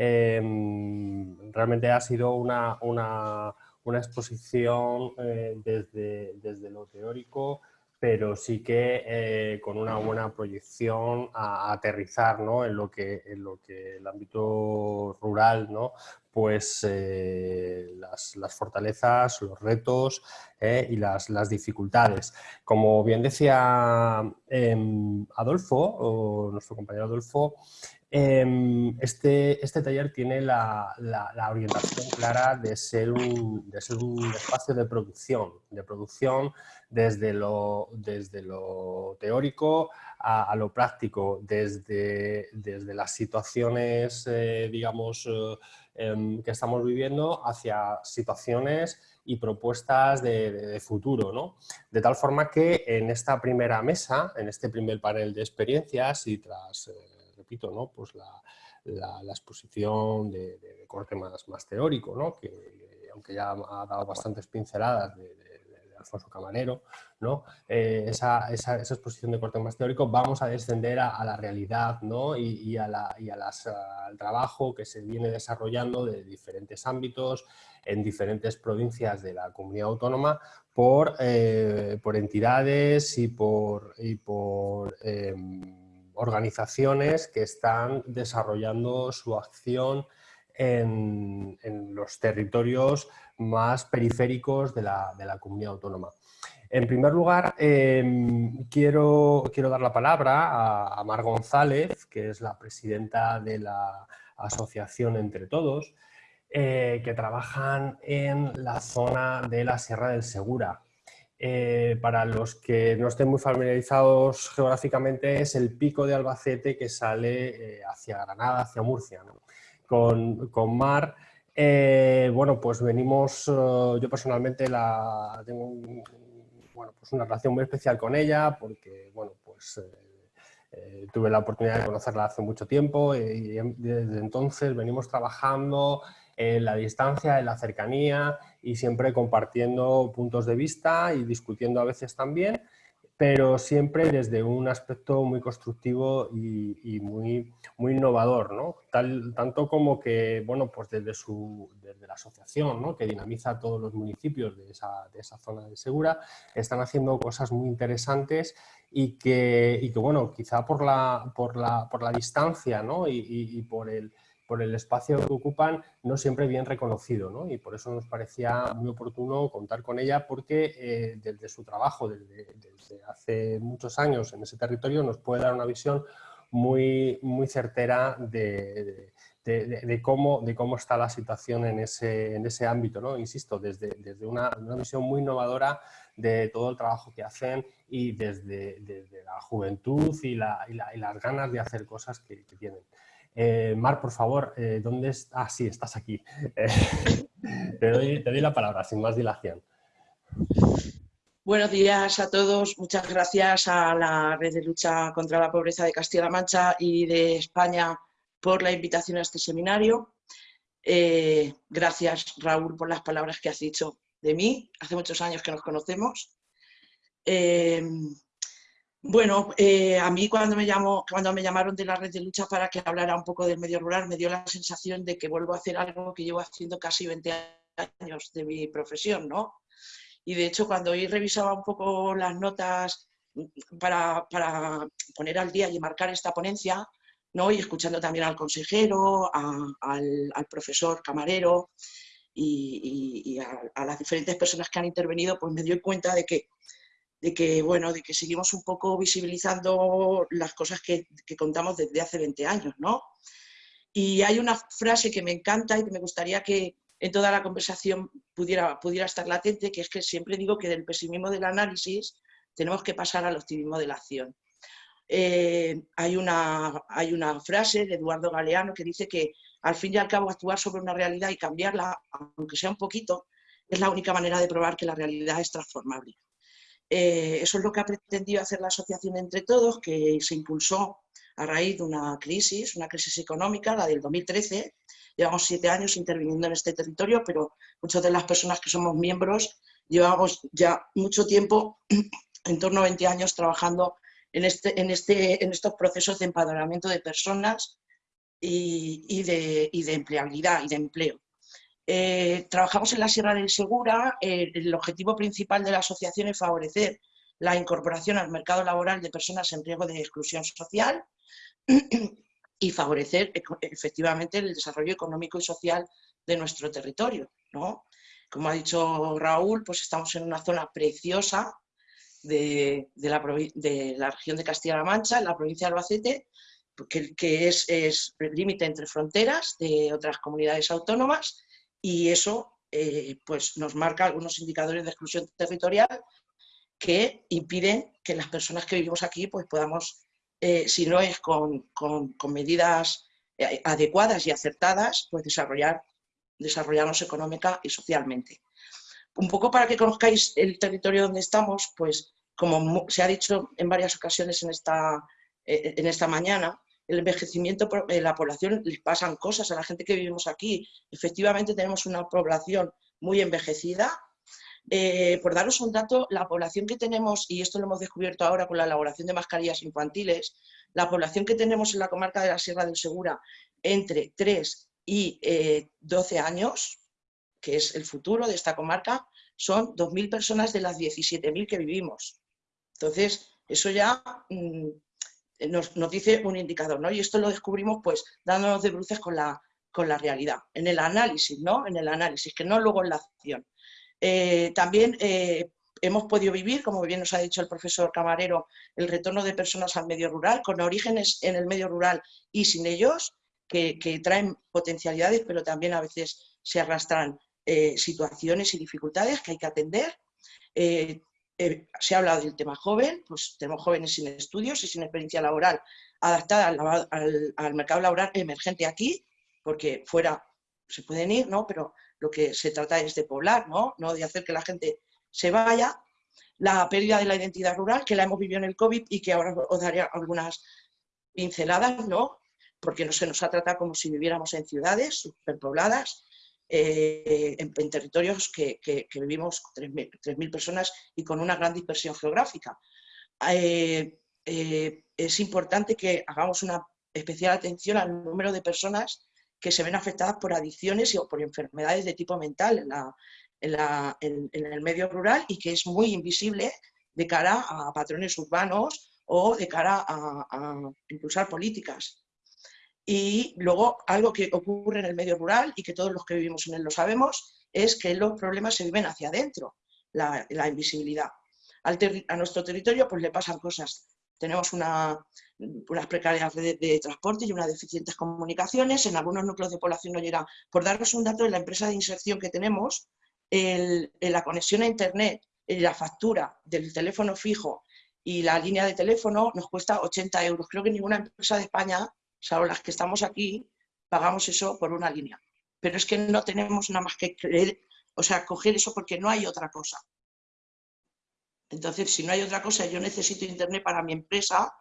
Em, realmente ha sido una, una, exposición eh, desde, desde lo teórico, pero sí que eh, con una buena proyección a, aterrizar ¿no? en, lo que, en lo que el ámbito rural, ¿no? pues eh, las, las, fortalezas, los retos y las, las, dificultades. Como bien decía em, Adolfo, nuestro compañero Adolfo, este, este taller tiene la, la, orientación clara de ser, un, de ser un espacio de producción, de producción desde lo, desde lo teórico a, lo práctico, desde, desde las situaciones, eh, digamos, eh, em, que estamos viviendo hacia situaciones y propuestas de, futuro, ¿no? De tal forma que en esta primera mesa, en este primer panel de experiencias y tras, eh, repito, ¿no? Pues la, la, exposición de, corte más, más teórico, ¿no? que aunque ya ha dado bastantes pinceladas de, Alfonso Camarero, ¿no? Eh, esa, esa, exposición de corte más teórico, vamos a descender a, la realidad ¿no? y, a la, y las, al trabajo que se viene desarrollando de diferentes ámbitos en diferentes provincias de la comunidad autónoma por, eh, por entidades y por, y por em, organizaciones que están desarrollando su acción en, los territorios más periféricos de la, de la comunidad autónoma. En primer lugar, em, quiero, quiero, dar la palabra a, Mar González, que es la presidenta de la asociación Entre Todos, eh, que trabajan en la zona de la Sierra del Segura. Eh, para los que no estén muy familiarizados geográficamente, es el pico de Albacete que sale eh, hacia Granada, hacia Murcia. Con, con Mar eh, bueno, pues venimos, yo personalmente la, tengo bueno, pues una relación muy especial con ella porque, bueno, pues tuve la oportunidad de conocerla hace mucho tiempo y, desde entonces venimos trabajando en la distancia, en la cercanía y siempre compartiendo puntos de vista y discutiendo a veces también pero siempre desde un aspecto muy constructivo y, muy, muy innovador, ¿no? Tanto como que, bueno, pues desde, su, desde la asociación, ¿no? que dinamiza todos los municipios de esa, de esa zona de Segura, están haciendo cosas muy interesantes y que, y que bueno, quizá por la, por la, por la distancia ¿no? y por el por el espacio que ocupan, no siempre bien reconocido, ¿no? y por eso nos parecía muy oportuno contar con ella, porque eh, desde su trabajo, desde, hace muchos años en ese territorio, nos puede dar una visión muy, muy certera de, de, cómo, de cómo está la situación en ese, en ese ámbito, ¿no? insisto, desde, desde una, una, visión muy innovadora de todo el trabajo que hacen y desde, desde la juventud y, la, y, la, y, las ganas de hacer cosas que, que tienen. Eh, Mar, por favor, eh, ¿dónde estás? Ah, sí, estás aquí. te, doy, la palabra, sin más dilación. Buenos días a todos. Muchas gracias a la Red de Lucha contra la Pobreza de Castilla-La Mancha y de España por la invitación a este seminario. Eh, gracias, Raúl, por las palabras que has dicho de mí. Hace muchos años que nos conocemos. Bueno, eh, a mí cuando me, llamaron de la red de lucha para que hablara un poco del medio rural, me dio la sensación de que vuelvo a hacer algo que llevo haciendo casi 20 años de mi profesión, ¿no? Y de hecho, cuando hoy revisaba un poco las notas para, poner al día y marcar esta ponencia, ¿no? y escuchando también al consejero, al, profesor camarero y, a, a, las diferentes personas que han intervenido, pues me doy cuenta de que de que, bueno, de que seguimos un poco visibilizando las cosas que, contamos desde hace 20 años, ¿no? Y hay una frase que me encanta y que me gustaría que en toda la conversación pudiera, pudiera estar latente, que es que siempre digo que del pesimismo del análisis tenemos que pasar al optimismo de la acción. Eh, hay, una, hay una frase de Eduardo Galeano que dice que al fin y al cabo actuar sobre una realidad y cambiarla, aunque sea un poquito, es la única manera de probar que la realidad es transformable. Eh, eso es lo que ha pretendido hacer la asociación Entre Todos, que se impulsó a raíz de una crisis, una crisis económica, la del 2013. Llevamos siete años interviniendo en este territorio, pero muchas de las personas que somos miembros llevamos ya mucho tiempo, en torno a 20 años, trabajando en, este, en, este, en estos procesos de empadronamiento de personas y, de, y de empleabilidad y de empleo. Eh, trabajamos en la Sierra del Segura. Eh, el objetivo principal de la asociación es favorecer la incorporación al mercado laboral de personas en riesgo de exclusión social y favorecer efectivamente el desarrollo económico y social de nuestro territorio. Como ha dicho Raúl, pues estamos en una zona preciosa de, la, región de Castilla-La Mancha, en la provincia de Albacete, que, es, es límite entre fronteras de otras comunidades autónomas y eso eh, pues nos marca algunos indicadores de exclusión territorial que impiden que las personas que vivimos aquí pues podamos, eh, si no es con, medidas eh, adecuadas y acertadas, pues desarrollar, desarrollarnos económica y socialmente. Un poco para que conozcáis el territorio donde estamos, pues como se ha dicho en varias ocasiones en esta, en esta mañana, el envejecimiento de la población, les pasan cosas a la gente que vivimos aquí. Efectivamente tenemos una población muy envejecida. Eh, por daros un dato, la población que tenemos, y esto lo hemos descubierto ahora con la elaboración de mascarillas infantiles, la población que tenemos en la comarca de la Sierra del Segura entre 3 y 12 eh, años, que es el futuro de esta comarca, son 2.000 personas de las 17.000 que vivimos. Entonces, eso ya mm, nos, dice un indicador, ¿no? Y esto lo descubrimos pues dándonos de bruces con la, con la realidad, en el análisis, ¿no? En el análisis, que no luego en la acción. Eh, también eh, hemos podido vivir, como bien nos ha dicho el profesor Camarero, el retorno de personas al medio rural, con orígenes en el medio rural y sin ellos, que, traen potencialidades, pero también a veces se arrastran eh, situaciones y dificultades que hay que atender. Se ha hablado del tema joven, pues tenemos jóvenes sin estudios y sin experiencia laboral adaptada al, mercado laboral emergente aquí, porque fuera se pueden ir, ¿no? pero lo que se trata es de poblar, ¿no? no de hacer que la gente se vaya. La pérdida de la identidad rural, que la hemos vivido en el COVID y que ahora os daré algunas pinceladas, ¿no? porque no se nos ha tratado como si viviéramos en ciudades superpobladas, eh, en, territorios que, vivimos 3.000 personas y con una gran dispersión geográfica. Eh, eh, es importante que hagamos una especial atención al número de personas que se ven afectadas por adicciones o por enfermedades de tipo mental en, el medio rural y que es muy invisible de cara a patrones urbanos o de cara a impulsar políticas. Y luego algo que ocurre en el medio rural y que todos los que vivimos en él lo sabemos, es que los problemas se viven hacia adentro, la, invisibilidad. a nuestro territorio pues le pasan cosas. Tenemos una, unas precarias redes de, transporte y unas deficientes comunicaciones. En algunos núcleos de población no llega. Por daros un dato, en la empresa de inserción que tenemos, la conexión a Internet la factura del teléfono fijo y la línea de teléfono nos cuesta 80 euros. Creo que ninguna empresa de España salvo las que estamos aquí, pagamos eso por una línea. Pero es que no tenemos nada más que creer, o sea, coger eso porque no hay otra cosa. Entonces, si no hay otra cosa, yo necesito internet para mi empresa,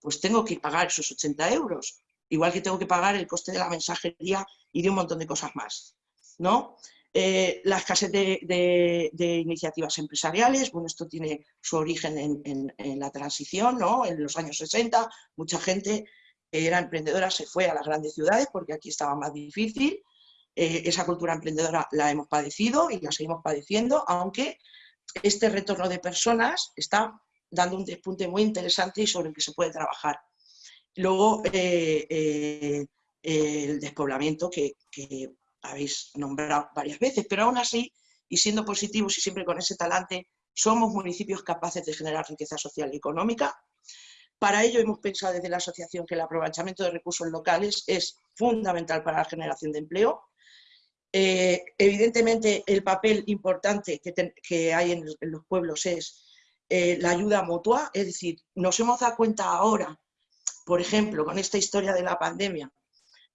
pues tengo que pagar esos 80 euros. Igual que tengo que pagar el coste de la mensajería y de un montón de cosas más. ¿no? Eh, la escasez de, iniciativas empresariales, bueno, esto tiene su origen en, en, la transición, ¿no? En los años 60, mucha gente era emprendedora se fue a las grandes ciudades porque aquí estaba más difícil. Eh, esa cultura emprendedora la hemos padecido y la seguimos padeciendo, aunque este retorno de personas está dando un despunte muy interesante y sobre el que se puede trabajar. Luego, eh, eh, el despoblamiento que, que, habéis nombrado varias veces, pero aún así, y siendo positivos y siempre con ese talante, somos municipios capaces de generar riqueza social y económica, para ello hemos pensado desde la asociación que el aprovechamiento de recursos locales es fundamental para la generación de empleo. Eh, evidentemente el papel importante que, hay en, los pueblos es eh, la ayuda mutua, es decir, nos hemos dado cuenta ahora, por ejemplo, con esta historia de la pandemia,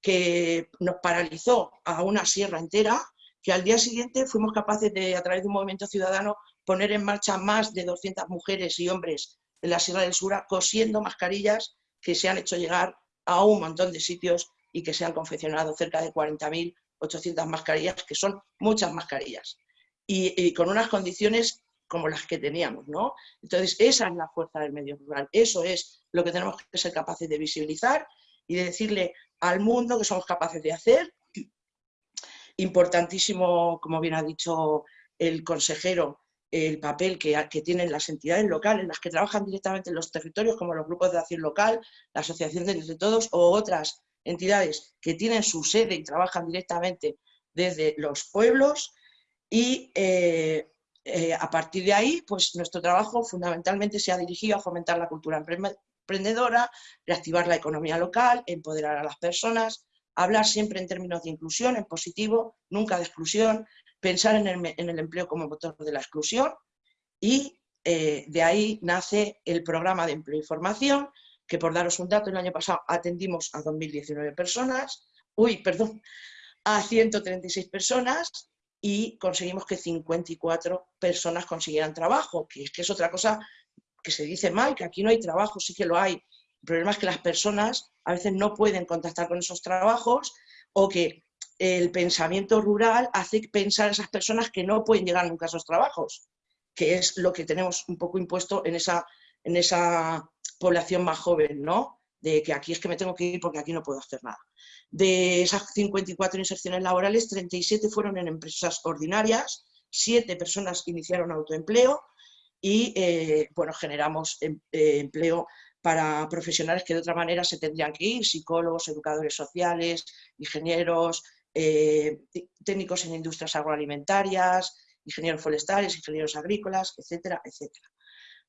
que nos paralizó a una sierra entera, que al día siguiente fuimos capaces de, a través de un movimiento ciudadano, poner en marcha más de 200 mujeres y hombres en la Sierra del Sura cosiendo mascarillas que se han hecho llegar a un montón de sitios y que se han confeccionado cerca de 40.800 mascarillas, que son muchas mascarillas, y, con unas condiciones como las que teníamos, ¿no? Entonces, esa es la fuerza del medio rural, eso es lo que tenemos que ser capaces de visibilizar y de decirle al mundo que somos capaces de hacer. Importantísimo, como bien ha dicho el consejero, el papel que, tienen las entidades locales, las que trabajan directamente en los territorios, como los grupos de acción local, la Asociación de Entre Todos o otras entidades que tienen su sede y trabajan directamente desde los pueblos. Y eh, eh, a partir de ahí, pues nuestro trabajo fundamentalmente se ha dirigido a fomentar la cultura emprendedora, reactivar la economía local, empoderar a las personas, hablar siempre en términos de inclusión, en positivo, nunca de exclusión, pensar en el, empleo como motor de la exclusión y eh, de ahí nace el programa de empleo y formación, que por daros un dato, el año pasado atendimos a 2.019 personas, uy, perdón, a 136 personas y conseguimos que 54 personas consiguieran trabajo, que es que es otra cosa que se dice mal, que aquí no hay trabajo, sí que lo hay. El problema es que las personas a veces no pueden contactar con esos trabajos o que el pensamiento rural hace pensar a esas personas que no pueden llegar nunca a esos trabajos, que es lo que tenemos un poco impuesto en esa, en esa población más joven, ¿no? De que aquí es que me tengo que ir porque aquí no puedo hacer nada. De esas 54 inserciones laborales, 37 fueron en empresas ordinarias, 7 personas iniciaron autoempleo y eh, bueno, generamos em, eh, empleo para profesionales que de otra manera se tendrían que ir, psicólogos, educadores sociales, ingenieros, eh, técnicos en industrias agroalimentarias, ingenieros forestales, ingenieros agrícolas, etcétera, etcétera.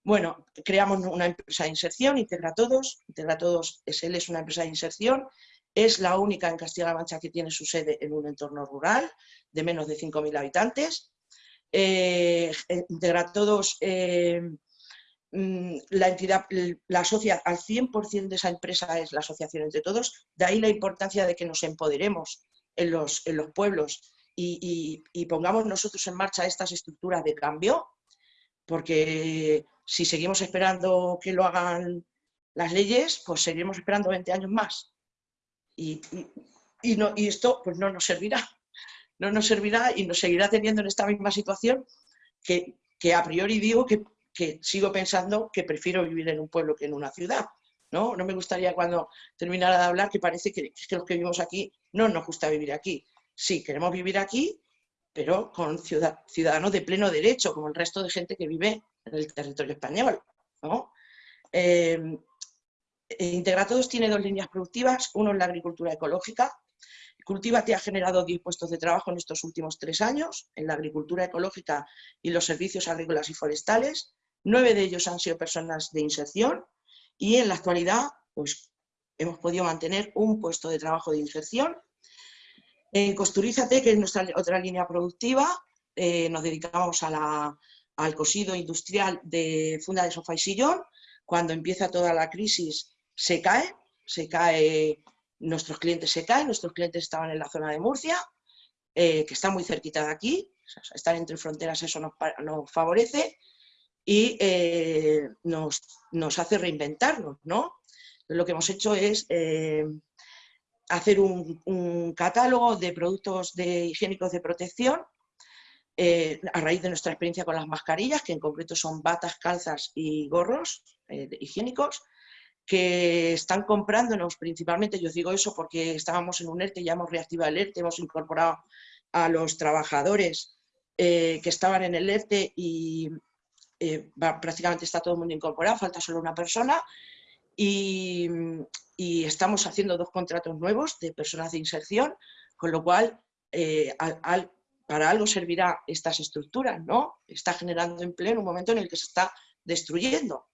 Bueno, creamos una empresa de inserción, Integra Todos. Integra Todos SL es una empresa de inserción es la única en Castilla-La Mancha que tiene su sede en un entorno rural de menos de 5.000 habitantes. Eh, integra todos, eh, mm, la entidad, la socia, al 100% de esa empresa es la asociación entre todos, de ahí la importancia de que nos empoderemos en los, en los pueblos y, y pongamos nosotros en marcha estas estructuras de cambio, porque si seguimos esperando que lo hagan las leyes, pues seguiremos esperando 20 años más y, no, y esto pues no nos servirá. No nos servirá y nos seguirá teniendo en esta misma situación que, a priori digo que, sigo pensando que prefiero vivir en un pueblo que en una ciudad. ¿No? no me gustaría cuando terminara de hablar que parece que, los que vivimos aquí no nos gusta vivir aquí. Sí, queremos vivir aquí, pero con ciudadanos de pleno derecho, como el resto de gente que vive en el territorio español. ¿no? Eh, Todos tiene dos líneas productivas, uno es la agricultura ecológica. Cultiva te ha generado 10 puestos de trabajo en estos últimos tres años en la agricultura ecológica y los servicios agrícolas y forestales. Nueve de ellos han sido personas de inserción y en la actualidad pues, hemos podido mantener un puesto de trabajo de inserción. En Costurízate, que es nuestra otra línea productiva, eh, nos dedicamos al cosido industrial de funda de sofá y sillón. Cuando empieza toda la crisis se cae, se cae, nuestros clientes se caen, nuestros clientes estaban en la zona de Murcia, eh, que está muy cerquita de aquí, estar entre fronteras eso nos, favorece y eh, nos, hace reinventarnos, ¿no? Lo que hemos hecho es eh, hacer un, catálogo de productos de higiénicos de protección a raíz de nuestra experiencia con las mascarillas, que en concreto son batas, calzas y gorros higiénicos, que están comprándonos principalmente, yo digo eso porque estábamos en un ERTE, ya hemos reactivado el ERTE, hemos incorporado a los trabajadores eh, que estaban en el ERTE y eh, prácticamente está todo el mundo incorporado, falta solo una persona y, estamos haciendo dos contratos nuevos de personas de inserción, con lo cual eh, para algo servirá estas estructuras, ¿no? Está generando empleo en un momento en el que se está destruyendo.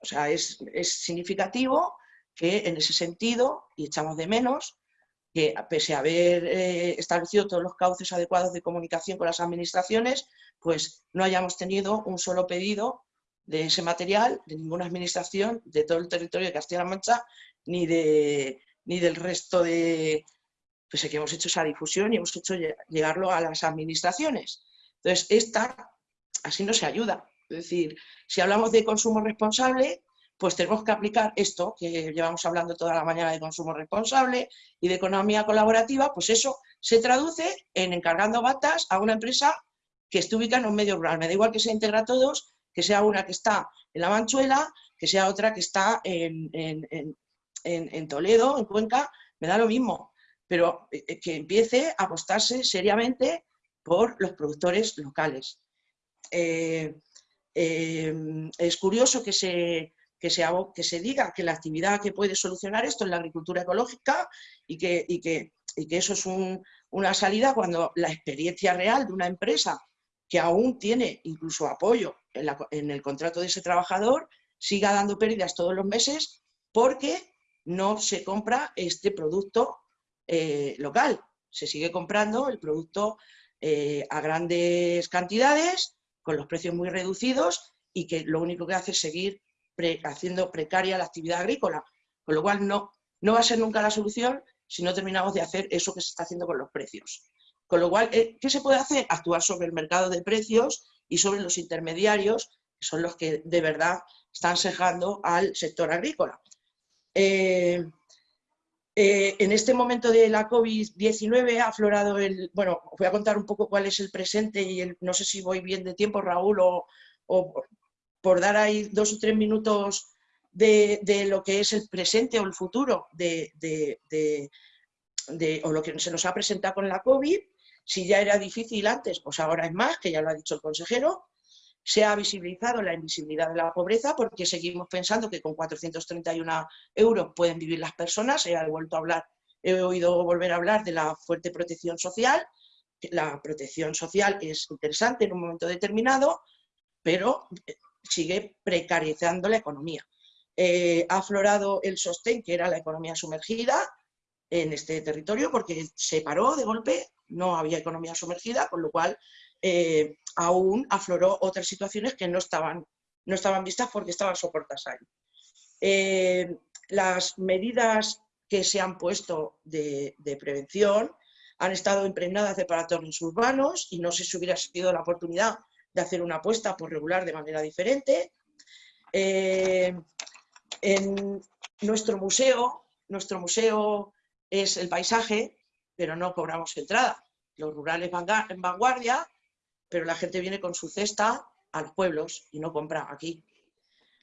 O sea, es, significativo que en ese sentido, y echamos de menos, que pese a haber eh, establecido todos los cauces adecuados de comunicación con las administraciones, pues no hayamos tenido un solo pedido de ese material de ninguna administración de todo el territorio de Castilla-La Mancha ni, de, ni del resto de... Pues que hemos hecho esa difusión y hemos hecho llegarlo a las administraciones. Entonces, esta, así no se ayuda. Es decir, si hablamos de consumo responsable, pues tenemos que aplicar esto, que llevamos hablando toda la mañana de consumo responsable y de economía colaborativa, pues eso se traduce en encargando batas a una empresa que esté ubicada en un medio rural. Me da igual que se integra a todos, que sea una que está en la Manchuela, que sea otra que está en, en, Toledo, en Cuenca, me da lo mismo, pero eh, que empiece a apostarse seriamente por los productores locales. Eh, es curioso que se, que, se, diga que la actividad que puede solucionar esto es la agricultura ecológica y que eso es una salida cuando la experiencia real de una empresa que aún tiene incluso apoyo en, el contrato de ese trabajador, siga dando pérdidas todos los meses porque no se compra este producto eh, local. Se sigue comprando el producto eh, a grandes cantidades, con los precios muy reducidos y que lo único que hace es seguir haciendo precaria la actividad agrícola. Con lo cual no, no va a ser nunca la solución si no terminamos de hacer eso que se está haciendo con los precios. Con lo cual, eh, ¿qué se puede hacer? Actuar sobre el mercado de precios y sobre los intermediarios, que son los que de verdad están sejando al sector agrícola. Eh, eh, en este momento de la COVID-19 ha aflorado el... Bueno, os voy a contar un poco cuál es el presente y no sé si voy bien de tiempo, Raúl, o, por dar ahí dos o tres minutos de, lo que es el presente o el futuro de, o lo que se nos ha presentado con la COVID. Si ya era difícil antes, pues ahora es más, que ya lo ha dicho el consejero. Se ha visibilizado la invisibilidad de la pobreza porque seguimos pensando que con 431 euros pueden vivir las personas. He, vuelto a hablar, he oído volver a hablar de la fuerte protección social. La protección social es interesante en un momento determinado, pero eh, sigue precarizando la economía. Eh, ha aflorado el sostén, que era la economía sumergida, en este territorio porque se paró de golpe, no había economía sumergida, con lo cual eh, aún afloró otras situaciones que no estaban, no estaban vistas porque estaban soportadas ahí. Eh, las medidas que se han puesto de, prevención han estado impregnadas de patrones urbanos y no sé si hubiera sido la oportunidad de hacer una apuesta por regular de manera diferente. Eh, en nuestro museo, nuestro museo es el paisaje, pero no cobramos entrada. Los rurales van en vanguardia, pero la gente viene con su cesta a los pueblos y no compra aquí.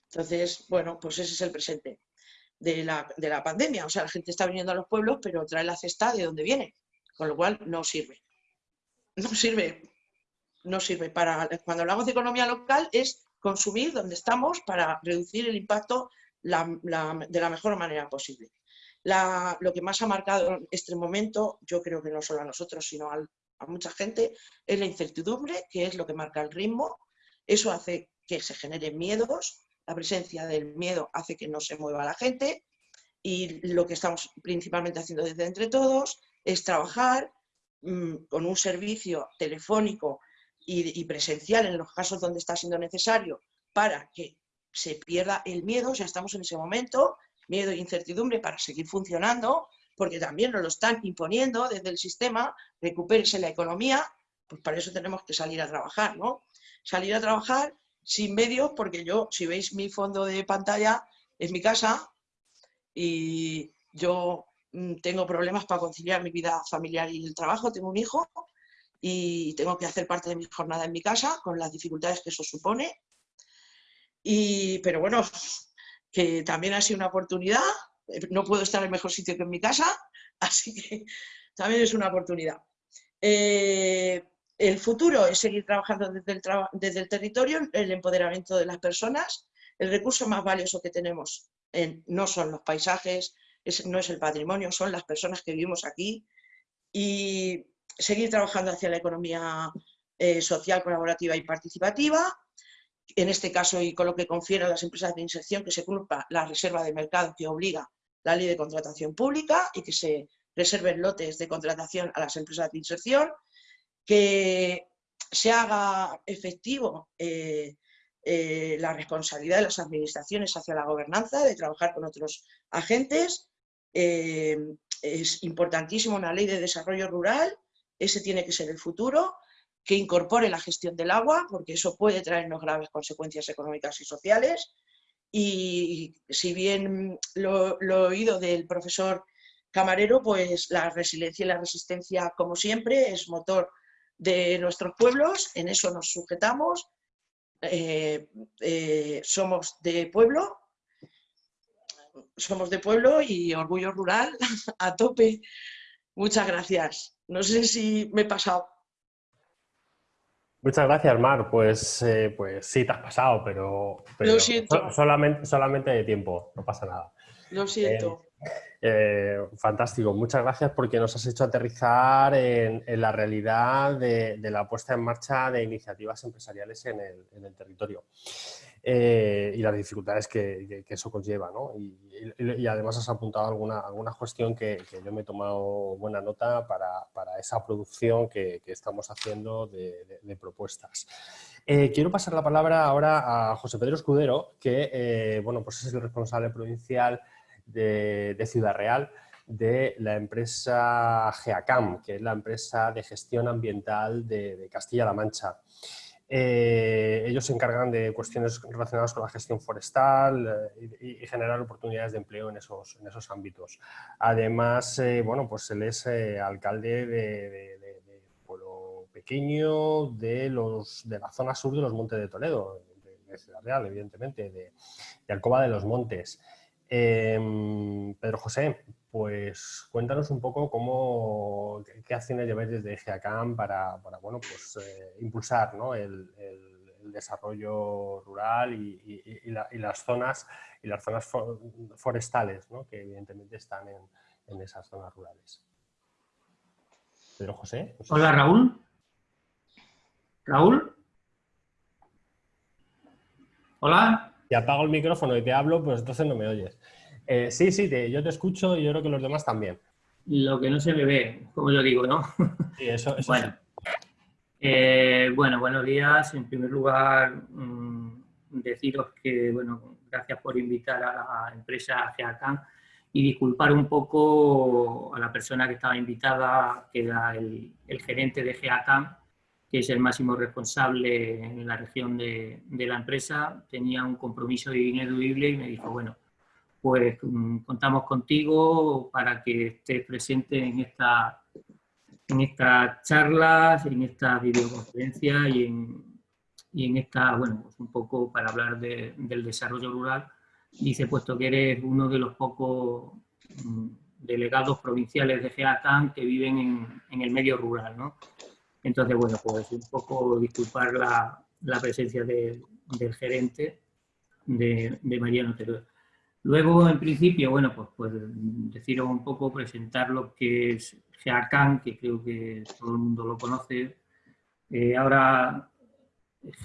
Entonces, bueno, pues ese es el presente de la, pandemia. O sea, la gente está viniendo a los pueblos, pero trae la cesta de donde viene, con lo cual no sirve. No sirve, no sirve. Para, cuando hablamos de economía local es consumir donde estamos para reducir el impacto de la mejor manera posible lo que más ha marcado este momento, yo creo que no solo a nosotros, sino a, mucha gente, es la incertidumbre, que es lo que marca el ritmo. Eso hace que se generen miedos, la presencia del miedo hace que no se mueva la gente y lo que estamos principalmente haciendo desde Entre Todos es trabajar mm, con un servicio telefónico y, presencial en los casos donde está siendo necesario para que se pierda el miedo, ya estamos en ese momento, miedo e incertidumbre para seguir funcionando, porque también nos lo están imponiendo desde el sistema, recupérese la economía, pues para eso tenemos que salir a trabajar, ¿no? Salir a trabajar sin medios, porque yo, si veis mi fondo de pantalla, es mi casa y yo mm, tengo problemas para conciliar mi vida familiar y el trabajo, tengo un hijo y tengo que hacer parte de mi jornada en mi casa con las dificultades que eso supone. Y, pero bueno, que también ha sido una oportunidad. No puedo estar en mejor sitio que en mi casa, así que también es una oportunidad. Eh, el futuro es seguir trabajando desde el, desde el, territorio, el empoderamiento de las personas. El recurso más valioso que tenemos no son los paisajes, no es el patrimonio, son las personas que vivimos aquí. Y seguir trabajando hacia la economía eh, social, colaborativa y participativa, en este caso y con lo que confiere a las empresas de inserción, que se cumpla la reserva de mercado que obliga la ley de contratación pública y que se reserven lotes de contratación a las empresas de inserción, que se haga efectivo eh, eh, la responsabilidad de las administraciones hacia la gobernanza, de trabajar con otros agentes. Eh, es importantísimo una ley de desarrollo rural, ese tiene que ser el futuro, que incorpore la gestión del agua, porque eso puede traernos graves consecuencias económicas y sociales. Y si bien lo, he oído del profesor Camarero, pues la resiliencia y la resistencia, como siempre, es motor de nuestros pueblos, en eso nos sujetamos, eh, eh, somos de pueblo, somos de pueblo y orgullo rural a tope. Muchas gracias. No sé si me he pasado. Muchas gracias, Mar. Pues, eh, pues sí, te has pasado, pero, Lo siento. solamente, solamente de tiempo, no pasa nada. Lo siento. Eh, fantástico, muchas gracias porque nos has hecho aterrizar en, la realidad de, la puesta en marcha de iniciativas empresariales en el, territorio eh, y las dificultades que, eso conlleva. ¿no? Y, además has apuntado alguna, alguna cuestión que, yo me he tomado buena nota para, esa producción que, estamos haciendo de, propuestas. Eh, quiero pasar la palabra ahora a José Pedro Escudero, que bueno, pues es el responsable provincial de, Ciudad Real de la empresa GEACAM, que es la empresa de gestión ambiental de, Castilla-La Mancha. Eh, ellos se encargan de cuestiones relacionadas con la gestión forestal eh, y, generar oportunidades de empleo en esos, en esos ámbitos. Además, eh, bueno, pues él es alcalde de, pueblo pequeño de, los, de la zona sur de los Montes de Toledo, de, Ciudad Real, evidentemente, de, Alcoba de los Montes. Em, Pedro José, pues cuéntanos un poco cómo, qué acciones lleváis desde GEACAM para, bueno, pues, eh, impulsar el, desarrollo rural y, las zonas, y las zonas forestales que evidentemente están en, esas zonas rurales. Pedro José. Hola Raúl. Raúl. Hola. Si apago el micrófono y te hablo, pues entonces no me oyes. Eh, sí, sí, yo te escucho y yo creo que los demás también. Lo que no se me ve, como yo digo, ¿no? Sí, eso, bueno. Eh, bueno, buenos días. En primer lugar, mm, deciros que, bueno, gracias por invitar a la empresa GEACAN y disculpar un poco a la persona que estaba invitada, que era el, el gerente de GEACAN, que es el máximo responsable en la región de, la empresa, tenía un compromiso ineludible y me dijo, bueno, pues mm, contamos contigo para que estés presente en, esta, en estas charlas, en esta videoconferencia y en, y en esta, bueno, pues un poco para hablar del desarrollo rural. Dice, puesto que eres uno de los pocos mm, delegados provinciales de GEATAN que viven en, en el medio rural, ¿no? Entonces, bueno, pues un poco disculpar la, presencia del gerente de, de Mariano Teruel. Luego, en principio, bueno, pues, pues deciros un poco, presentar lo que es GEACAN, que creo que todo el mundo lo conoce. Eh, ahora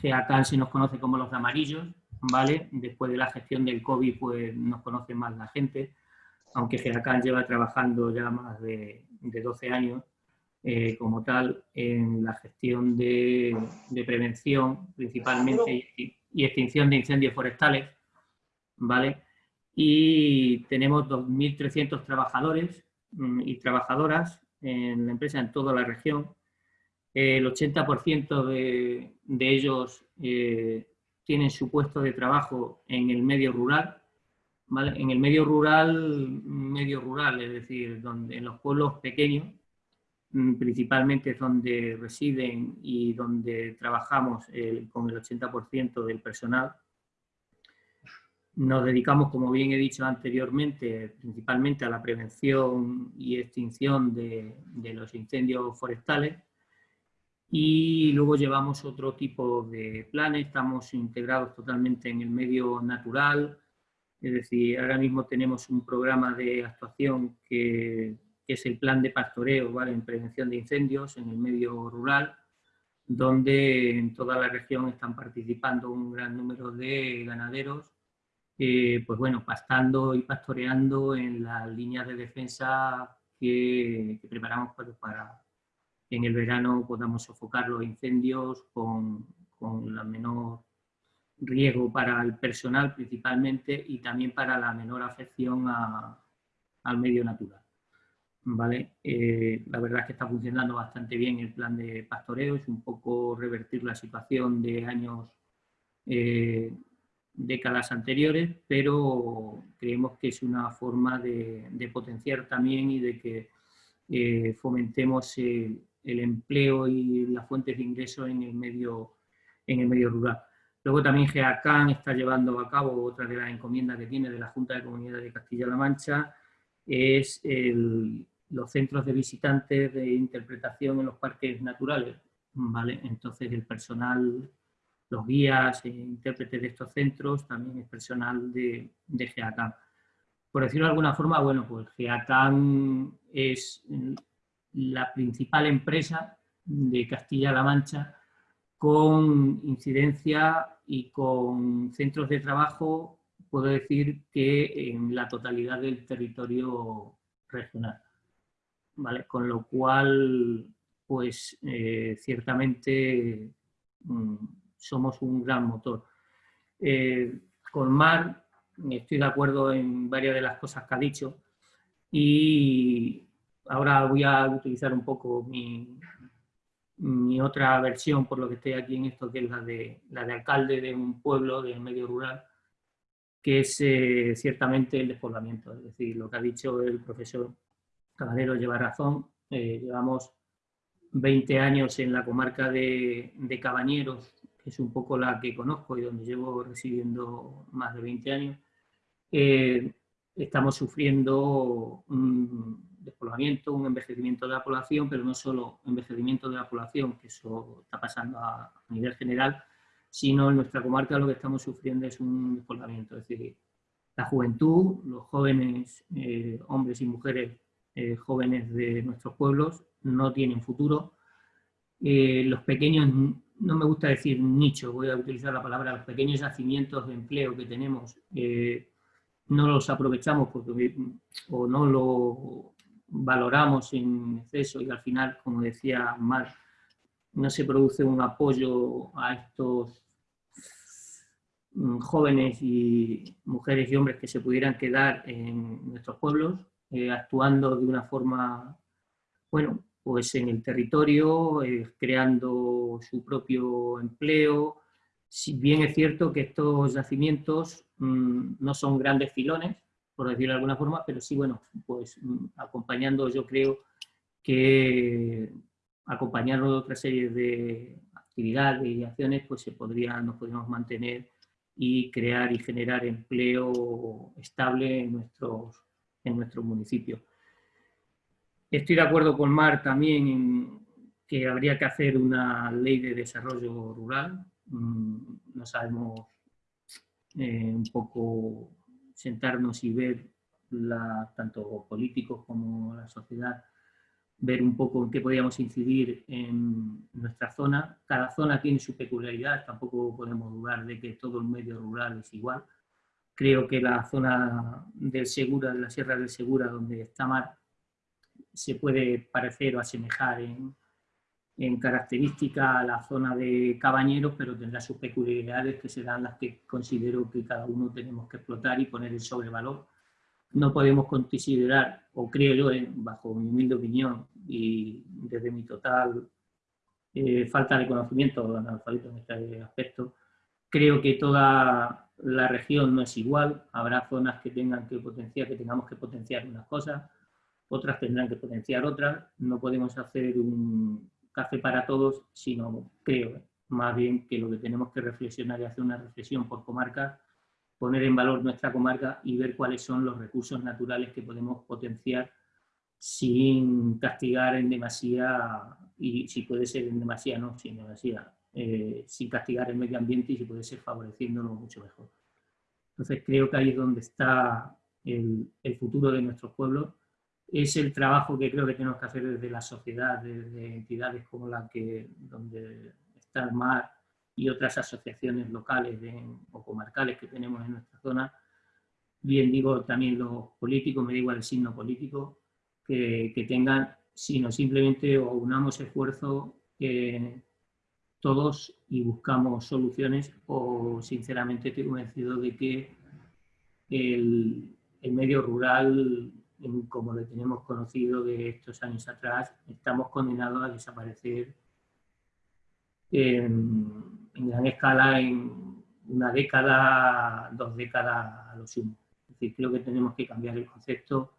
GEACAN se nos conoce como los amarillos, ¿vale? Después de la gestión del COVID, pues nos conoce más la gente, aunque GEACAN lleva trabajando ya más de, de 12 años eh, como tal en la gestión de, prevención principalmente y, extinción de incendios forestales, ¿vale? Y tenemos 2.300 trabajadores mm, y trabajadoras en la empresa en toda la región. El 80% de, de, ellos eh, tienen su puesto de trabajo en el medio rural. En el medio rural, medio rural, es decir, donde, en los pueblos pequeños, Mm, principalmente donde residen y donde trabajamos eh, con el 80% del personal. Nos dedicamos, como bien he dicho anteriormente, principalmente a la prevención y extinción de, de los incendios forestales. Y luego llevamos otro tipo de planes, estamos integrados totalmente en el medio natural, es decir, ahora mismo tenemos un programa de actuación que que es el plan de pastoreo ¿vale? en prevención de incendios en el medio rural, donde en toda la región están participando un gran número de ganaderos, eh, pues bueno, pastando y pastoreando en las líneas de defensa que, preparamos para, en el verano podamos sofocar los incendios con, con la menor riesgo para el personal principalmente y también para la menor afección al medio natural. ¿vale? Eh, la verdad es que está funcionando bastante bien el plan de pastoreo, es un poco revertir la situación de años, eh, décadas anteriores, pero creemos que es una forma de, potenciar también y de que eh, fomentemos el, empleo y las fuentes de ingreso en el medio, en el medio rural. Luego también GEACAN está llevando a cabo otra de las encomiendas que tiene de la Junta de Comunidades de Castilla-La Mancha, es los centros de visitantes de interpretación en los parques naturales. ¿vale? Entonces el personal, los guías e intérpretes de estos centros también es personal de, de GEACAN. Por decirlo de alguna forma, bueno, pues GEACAN es la principal empresa de Castilla-La Mancha con incidencia y con centros de trabajo, puedo decir que en la totalidad del territorio regional. ¿Vale? Con lo cual, pues eh, ciertamente mm, somos un gran motor. Eh, con Mar estoy de acuerdo en varias de las cosas que ha dicho y ahora voy a utilizar un poco mi, otra versión, por lo que estoy aquí en esto, que es la de, la de alcalde de un pueblo del medio rural, que es eh, ciertamente el despoblamiento. Es decir, lo que ha dicho el profesor Caballero lleva razón. Eh, llevamos 20 años en la comarca de, Cabañeros, es un poco la que conozco y donde llevo residiendo más de 20 años. Eh, estamos sufriendo un, despoblamiento, un envejecimiento de la población, pero no solo envejecimiento de la población, que eso está pasando a, nivel general, sino en nuestra comarca lo que estamos sufriendo es un despoblamiento, es decir, la juventud, los jóvenes, eh, hombres y mujeres eh, jóvenes de nuestros pueblos no tienen futuro. Eh, los pequeños, no me gusta decir nicho, voy a utilizar la palabra, los pequeños yacimientos de empleo que tenemos, no los aprovechamos porque, o no lo valoramos en exceso y al final, como decía Mar, no se produce un apoyo a estos mm, jóvenes y mujeres y hombres que se pudieran quedar en nuestros pueblos, eh, actuando de una forma, bueno, pues en el territorio, eh, creando su propio empleo. Si bien es cierto que estos yacimientos mm, no son grandes filones, por decirlo de alguna forma, pero sí, bueno, pues mm, acompañando yo creo que acompañando de otra serie de actividades y acciones, pues se podría, nos podríamos mantener y crear y generar empleo estable en nuestros, en nuestro municipio. Estoy de acuerdo con Mar también en que habría que hacer una ley de desarrollo rural. Mm, no sabemos eh, un poco sentarnos y ver, la, tanto políticos como la sociedad, ver un poco en qué podíamos incidir en nuestra zona. Cada zona tiene su peculiaridad, tampoco podemos dudar de que todo el medio rural es igual. Creo que la zona del Segura, de la Sierra del Segura, donde está Mar, se puede parecer o asemejar en, en característica a la zona de Cabañeros, pero tendrá sus peculiaridades que serán las que considero que cada uno tenemos que explotar y poner el sobrevalor. No podemos considerar, o creo yo, bajo mi humilde opinión y desde mi total eh, falta de conocimiento en este aspecto, creo que toda la región no es igual, habrá zonas que tengan que potenciar, que tengamos que potenciar unas cosas, otras tendrán que potenciar otras, no podemos hacer un, café para todos, sino creo más bien que lo que tenemos que reflexionar y hacer una reflexión por comarca, poner en valor nuestra comarca y ver cuáles son los recursos naturales que podemos potenciar sin castigar en demasía, y si puede ser en demasía, no, sin demasía, eh, sin castigar el medio ambiente y si puede ser favoreciéndolo mucho mejor. Entonces creo que ahí es donde está el, el futuro de nuestros pueblos es el trabajo que creo que tenemos que hacer desde la sociedad, desde entidades como la que, donde está el mar y otras asociaciones locales o comarcales que tenemos en nuestra zona. Bien digo también los políticos, me da igual el signo político, que, que tengan, sino simplemente o unamos esfuerzo eh, todos y buscamos soluciones o sinceramente estoy convencido de que el, el medio rural como lo tenemos conocido de estos años atrás, estamos condenados a desaparecer en, gran escala en una década, dos décadas a lo sumo. Es decir, creo que tenemos que cambiar el concepto,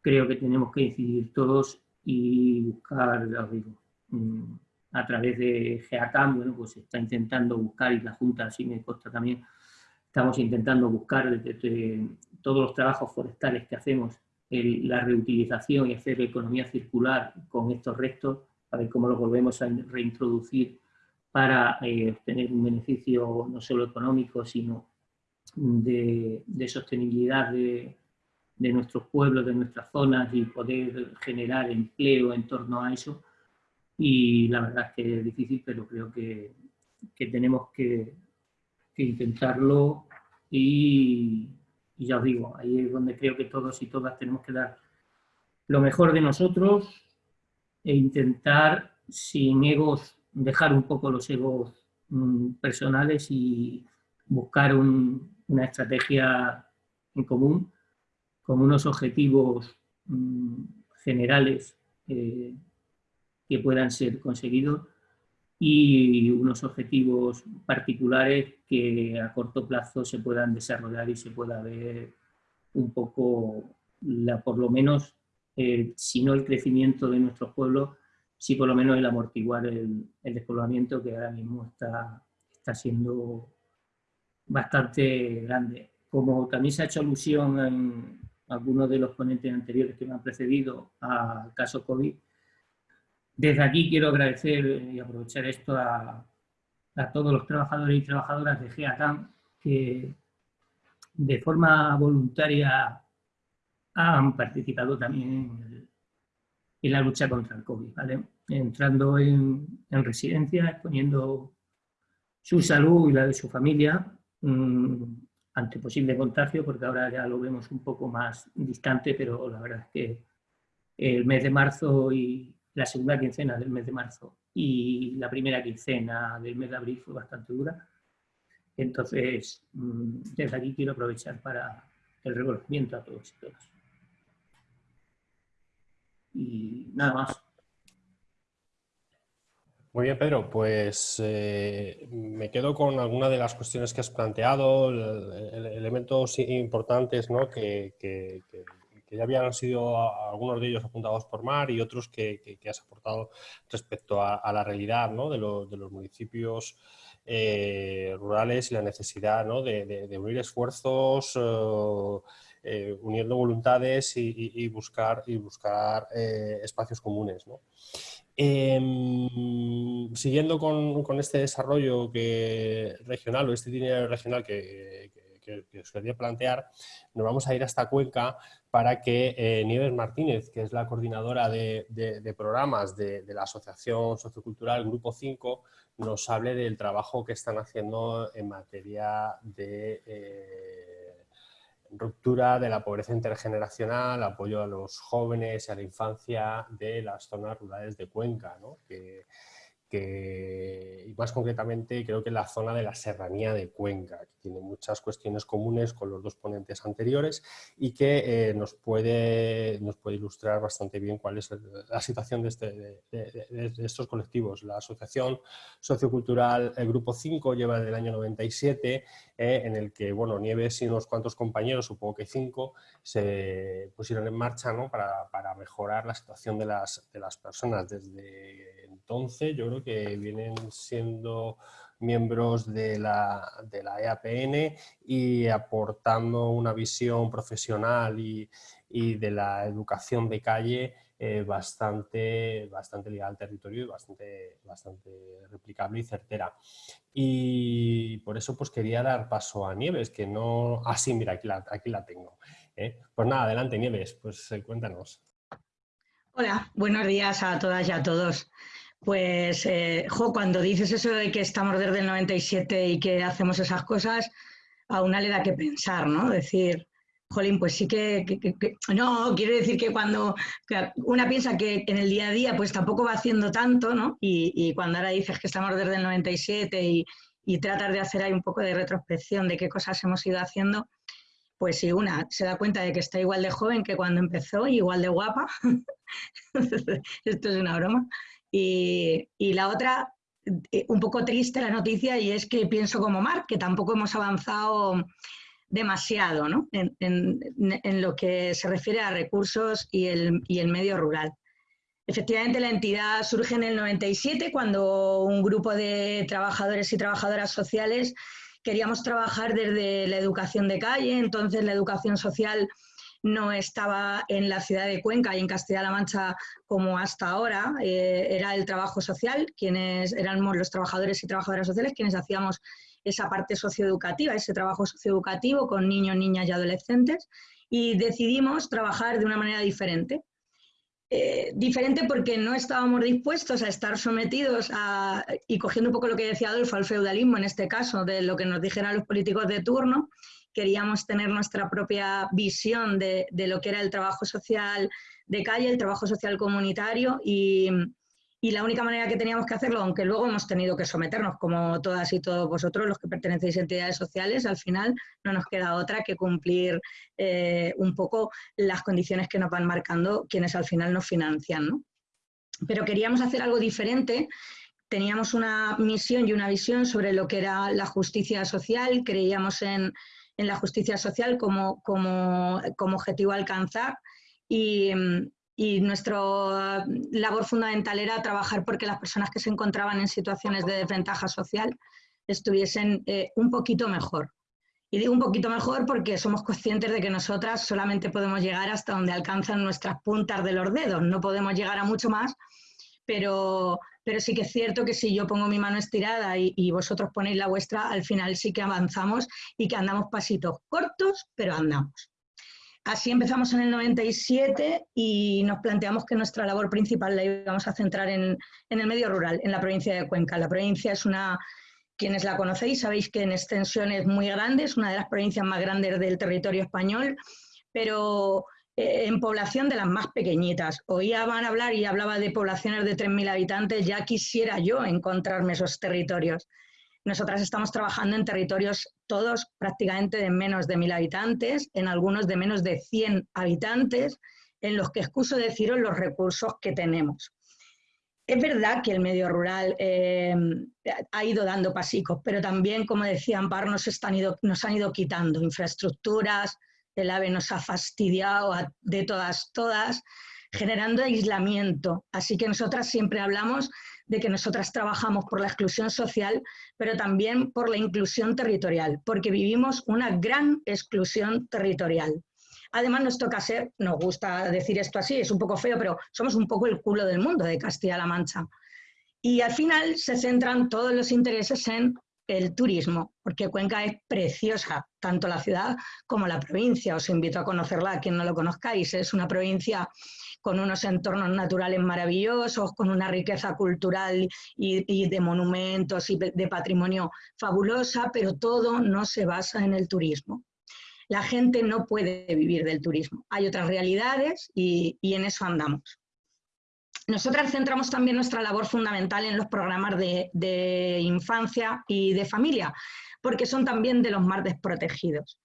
creo que tenemos que incidir todos y buscar, digo, mm, a través de GEACAM, bueno, pues está intentando buscar, y la Junta, así me consta también, estamos intentando buscar todos los trabajos forestales que hacemos la reutilización y hacer economía circular con estos restos, a ver cómo los volvemos a reintroducir para eh, obtener un beneficio no solo económico, sino de, sostenibilidad de, de, nuestros pueblos, de nuestras zonas y poder generar empleo en torno a eso. Y la verdad es que es difícil, pero creo que, que tenemos que, que intentarlo y, y ya os digo, ahí es donde creo que todos y todas tenemos que dar lo mejor de nosotros e intentar, sin egos, dejar un poco los egos mm, personales y buscar una estrategia en común con unos objetivos mm, generales eh, que puedan ser conseguidos y unos objetivos particulares que a corto plazo se puedan desarrollar y se pueda ver un poco, la, por lo menos, eh, si no el crecimiento de nuestros pueblos, sí por lo menos el amortiguar el, despoblamiento que ahora mismo está, está siendo bastante grande. Como también se ha hecho alusión en algunos de los ponentes anteriores que me han precedido al caso COVID, desde aquí quiero agradecer y aprovechar esto a, todos los trabajadores y trabajadoras de GEACAM que de forma voluntaria han participado también en, la lucha contra el COVID, entrando en, en residencia, exponiendo su salud y la de su familia mm, ante posible contagio, porque ahora ya lo vemos un poco más distante, pero la verdad es que el mes de marzo y, la segunda quincena del mes de marzo y la primera quincena del mes de abril fue bastante dura. Entonces, mm, desde aquí quiero aprovechar para el reconocimiento a todos y todas. Y nada más. Muy bien, Pedro. Pues eh, me quedo con algunas de las cuestiones que has planteado, elementos importantes ¿no? que, que ya habían sido algunos de ellos apuntados por Mar y otros que, has aportado respecto a, la realidad de, los municipios eh, rurales y la necesidad de, unir esfuerzos, eh, eh, uniendo voluntades y, buscar, y buscar espacios comunes. Em, siguiendo con, este desarrollo que, regional o este dinero regional que, os quería plantear, nos vamos a ir hasta Cuenca para que eh, Nieves Martínez, que es la coordinadora de, programas de, la Asociación Sociocultural Grupo 5, nos hable del trabajo que están haciendo en materia de eh, ruptura de la pobreza intergeneracional, apoyo a los jóvenes y a la infancia de las zonas rurales de Cuenca, ¿no? Y más concretamente creo que la zona de la serranía de Cuenca, que tiene muchas cuestiones comunes con los dos ponentes anteriores y que eh, nos, puede, nos puede ilustrar bastante bien cuál es la situación de, este, de, estos colectivos. La Asociación Sociocultural el Grupo 5 lleva desde el año 97, eh, en el que bueno, Nieves y unos cuantos compañeros, supongo que cinco, se pusieron en marcha ¿no? para, para mejorar la situación de las, de las personas desde entonces, yo creo que vienen siendo miembros de la, de la EAPN y aportando una visión profesional y, de la educación de calle eh, bastante, bastante ligada al territorio y bastante, bastante replicable y certera. Y por eso pues quería dar paso a Nieves, que no... Ah, sí, mira, aquí la, aquí la tengo. ¿eh? Pues nada, adelante Nieves, pues eh, cuéntanos. Hola, buenos días a todas y a todos. Pues, jo, cuando dices eso de que estamos desde el 97 y que hacemos esas cosas, a una le da que pensar, ¿no? Decir, jolín, pues sí que, no, quiero decir que cuando una piensa que en el día a día pues tampoco va haciendo tanto, ¿no? Y, cuando ahora dices que estamos desde el 97 y, y tratar de hacer ahí un poco de retrospección de qué cosas hemos ido haciendo, pues si una se da cuenta de que está igual de joven que cuando empezó y igual de guapa, esto es una broma, y, la otra, eh, un poco triste la noticia, y es que pienso como Marc, que tampoco hemos avanzado demasiado ¿no? en, lo que se refiere a recursos y el, y el medio rural. Efectivamente, la entidad surge en el 97 cuando un grupo de trabajadores y trabajadoras sociales queríamos trabajar desde la educación de calle, entonces la educación social no estaba en la ciudad de Cuenca y en Castilla-La Mancha como hasta ahora, eh, era el trabajo social, quienes éramos los trabajadores y trabajadoras sociales quienes hacíamos esa parte socioeducativa, ese trabajo socioeducativo con niños, niñas y adolescentes y decidimos trabajar de una manera diferente. Eh, diferente porque no estábamos dispuestos a estar sometidos a, y cogiendo un poco lo que decía Adolfo, al feudalismo en este caso, de lo que nos dijeran los políticos de turno, queríamos tener nuestra propia visión de, de lo que era el trabajo social de calle, el trabajo social comunitario y, y la única manera que teníamos que hacerlo, aunque luego hemos tenido que someternos, como todas y todos vosotros, los que pertenecéis a entidades sociales, al final no nos queda otra que cumplir eh, un poco las condiciones que nos van marcando quienes al final nos financian. ¿no? Pero queríamos hacer algo diferente. Teníamos una misión y una visión sobre lo que era la justicia social, creíamos en, en la justicia social como, como, como objetivo a alcanzar y, y nuestra labor fundamental era trabajar porque las personas que se encontraban en situaciones de desventaja social estuviesen eh, un poquito mejor. Y digo un poquito mejor porque somos conscientes de que nosotras solamente podemos llegar hasta donde alcanzan nuestras puntas de los dedos, no podemos llegar a mucho más, pero, pero sí que es cierto que si yo pongo mi mano estirada y, y vosotros ponéis la vuestra, al final sí que avanzamos y que andamos pasitos cortos, pero andamos. Así empezamos en el 97 y nos planteamos que nuestra labor principal la íbamos a centrar en, el medio rural, en la provincia de Cuenca. La provincia es una, quienes la conocéis sabéis que en extensión es muy grande, es una de las provincias más grandes del territorio español, pero eh, en población de las más pequeñitas. Oían hablar y hablaba de poblaciones de 3.000 habitantes, ya quisiera yo encontrarme esos territorios. Nosotras estamos trabajando en territorios todos prácticamente de menos de mil habitantes, en algunos de menos de 100 habitantes, en los que excuso deciros los recursos que tenemos. Es verdad que el medio rural eh, ha ido dando pasicos, pero también, como decía Ampar, nos, están ido, nos han ido quitando infraestructuras, el AVE nos ha fastidiado de todas, todas, generando aislamiento. Así que nosotras siempre hablamos de que nosotras trabajamos por la exclusión social, pero también por la inclusión territorial, porque vivimos una gran exclusión territorial. Además, nos toca ser, nos gusta decir esto así, es un poco feo, pero somos un poco el culo del mundo de Castilla-La Mancha. Y al final se centran todos los intereses en el turismo, porque Cuenca es preciosa, tanto la ciudad como la provincia. Os invito a conocerla, a quien no lo conozcáis. Es una provincia con unos entornos naturales maravillosos, con una riqueza cultural y, de monumentos y de patrimonio fabulosa, pero todo no se basa en el turismo. La gente no puede vivir del turismo. Hay otras realidades y, en eso andamos. Nosotras centramos también nuestra labor fundamental en los programas de, infancia y de familia, porque son también de los más desprotegidos.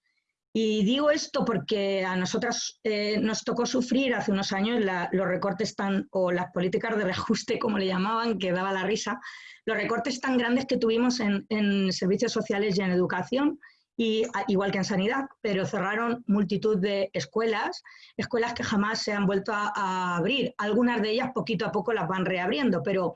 Y digo esto porque a nosotras eh, nos tocó sufrir hace unos años los recortes tan, o las políticas de reajuste, como le llamaban, que daba la risa, los recortes tan grandes que tuvimos en, servicios sociales y en educación, y, igual que en sanidad, pero cerraron multitud de escuelas, escuelas que jamás se han vuelto a abrir. Algunas de ellas poquito a poco las van reabriendo, pero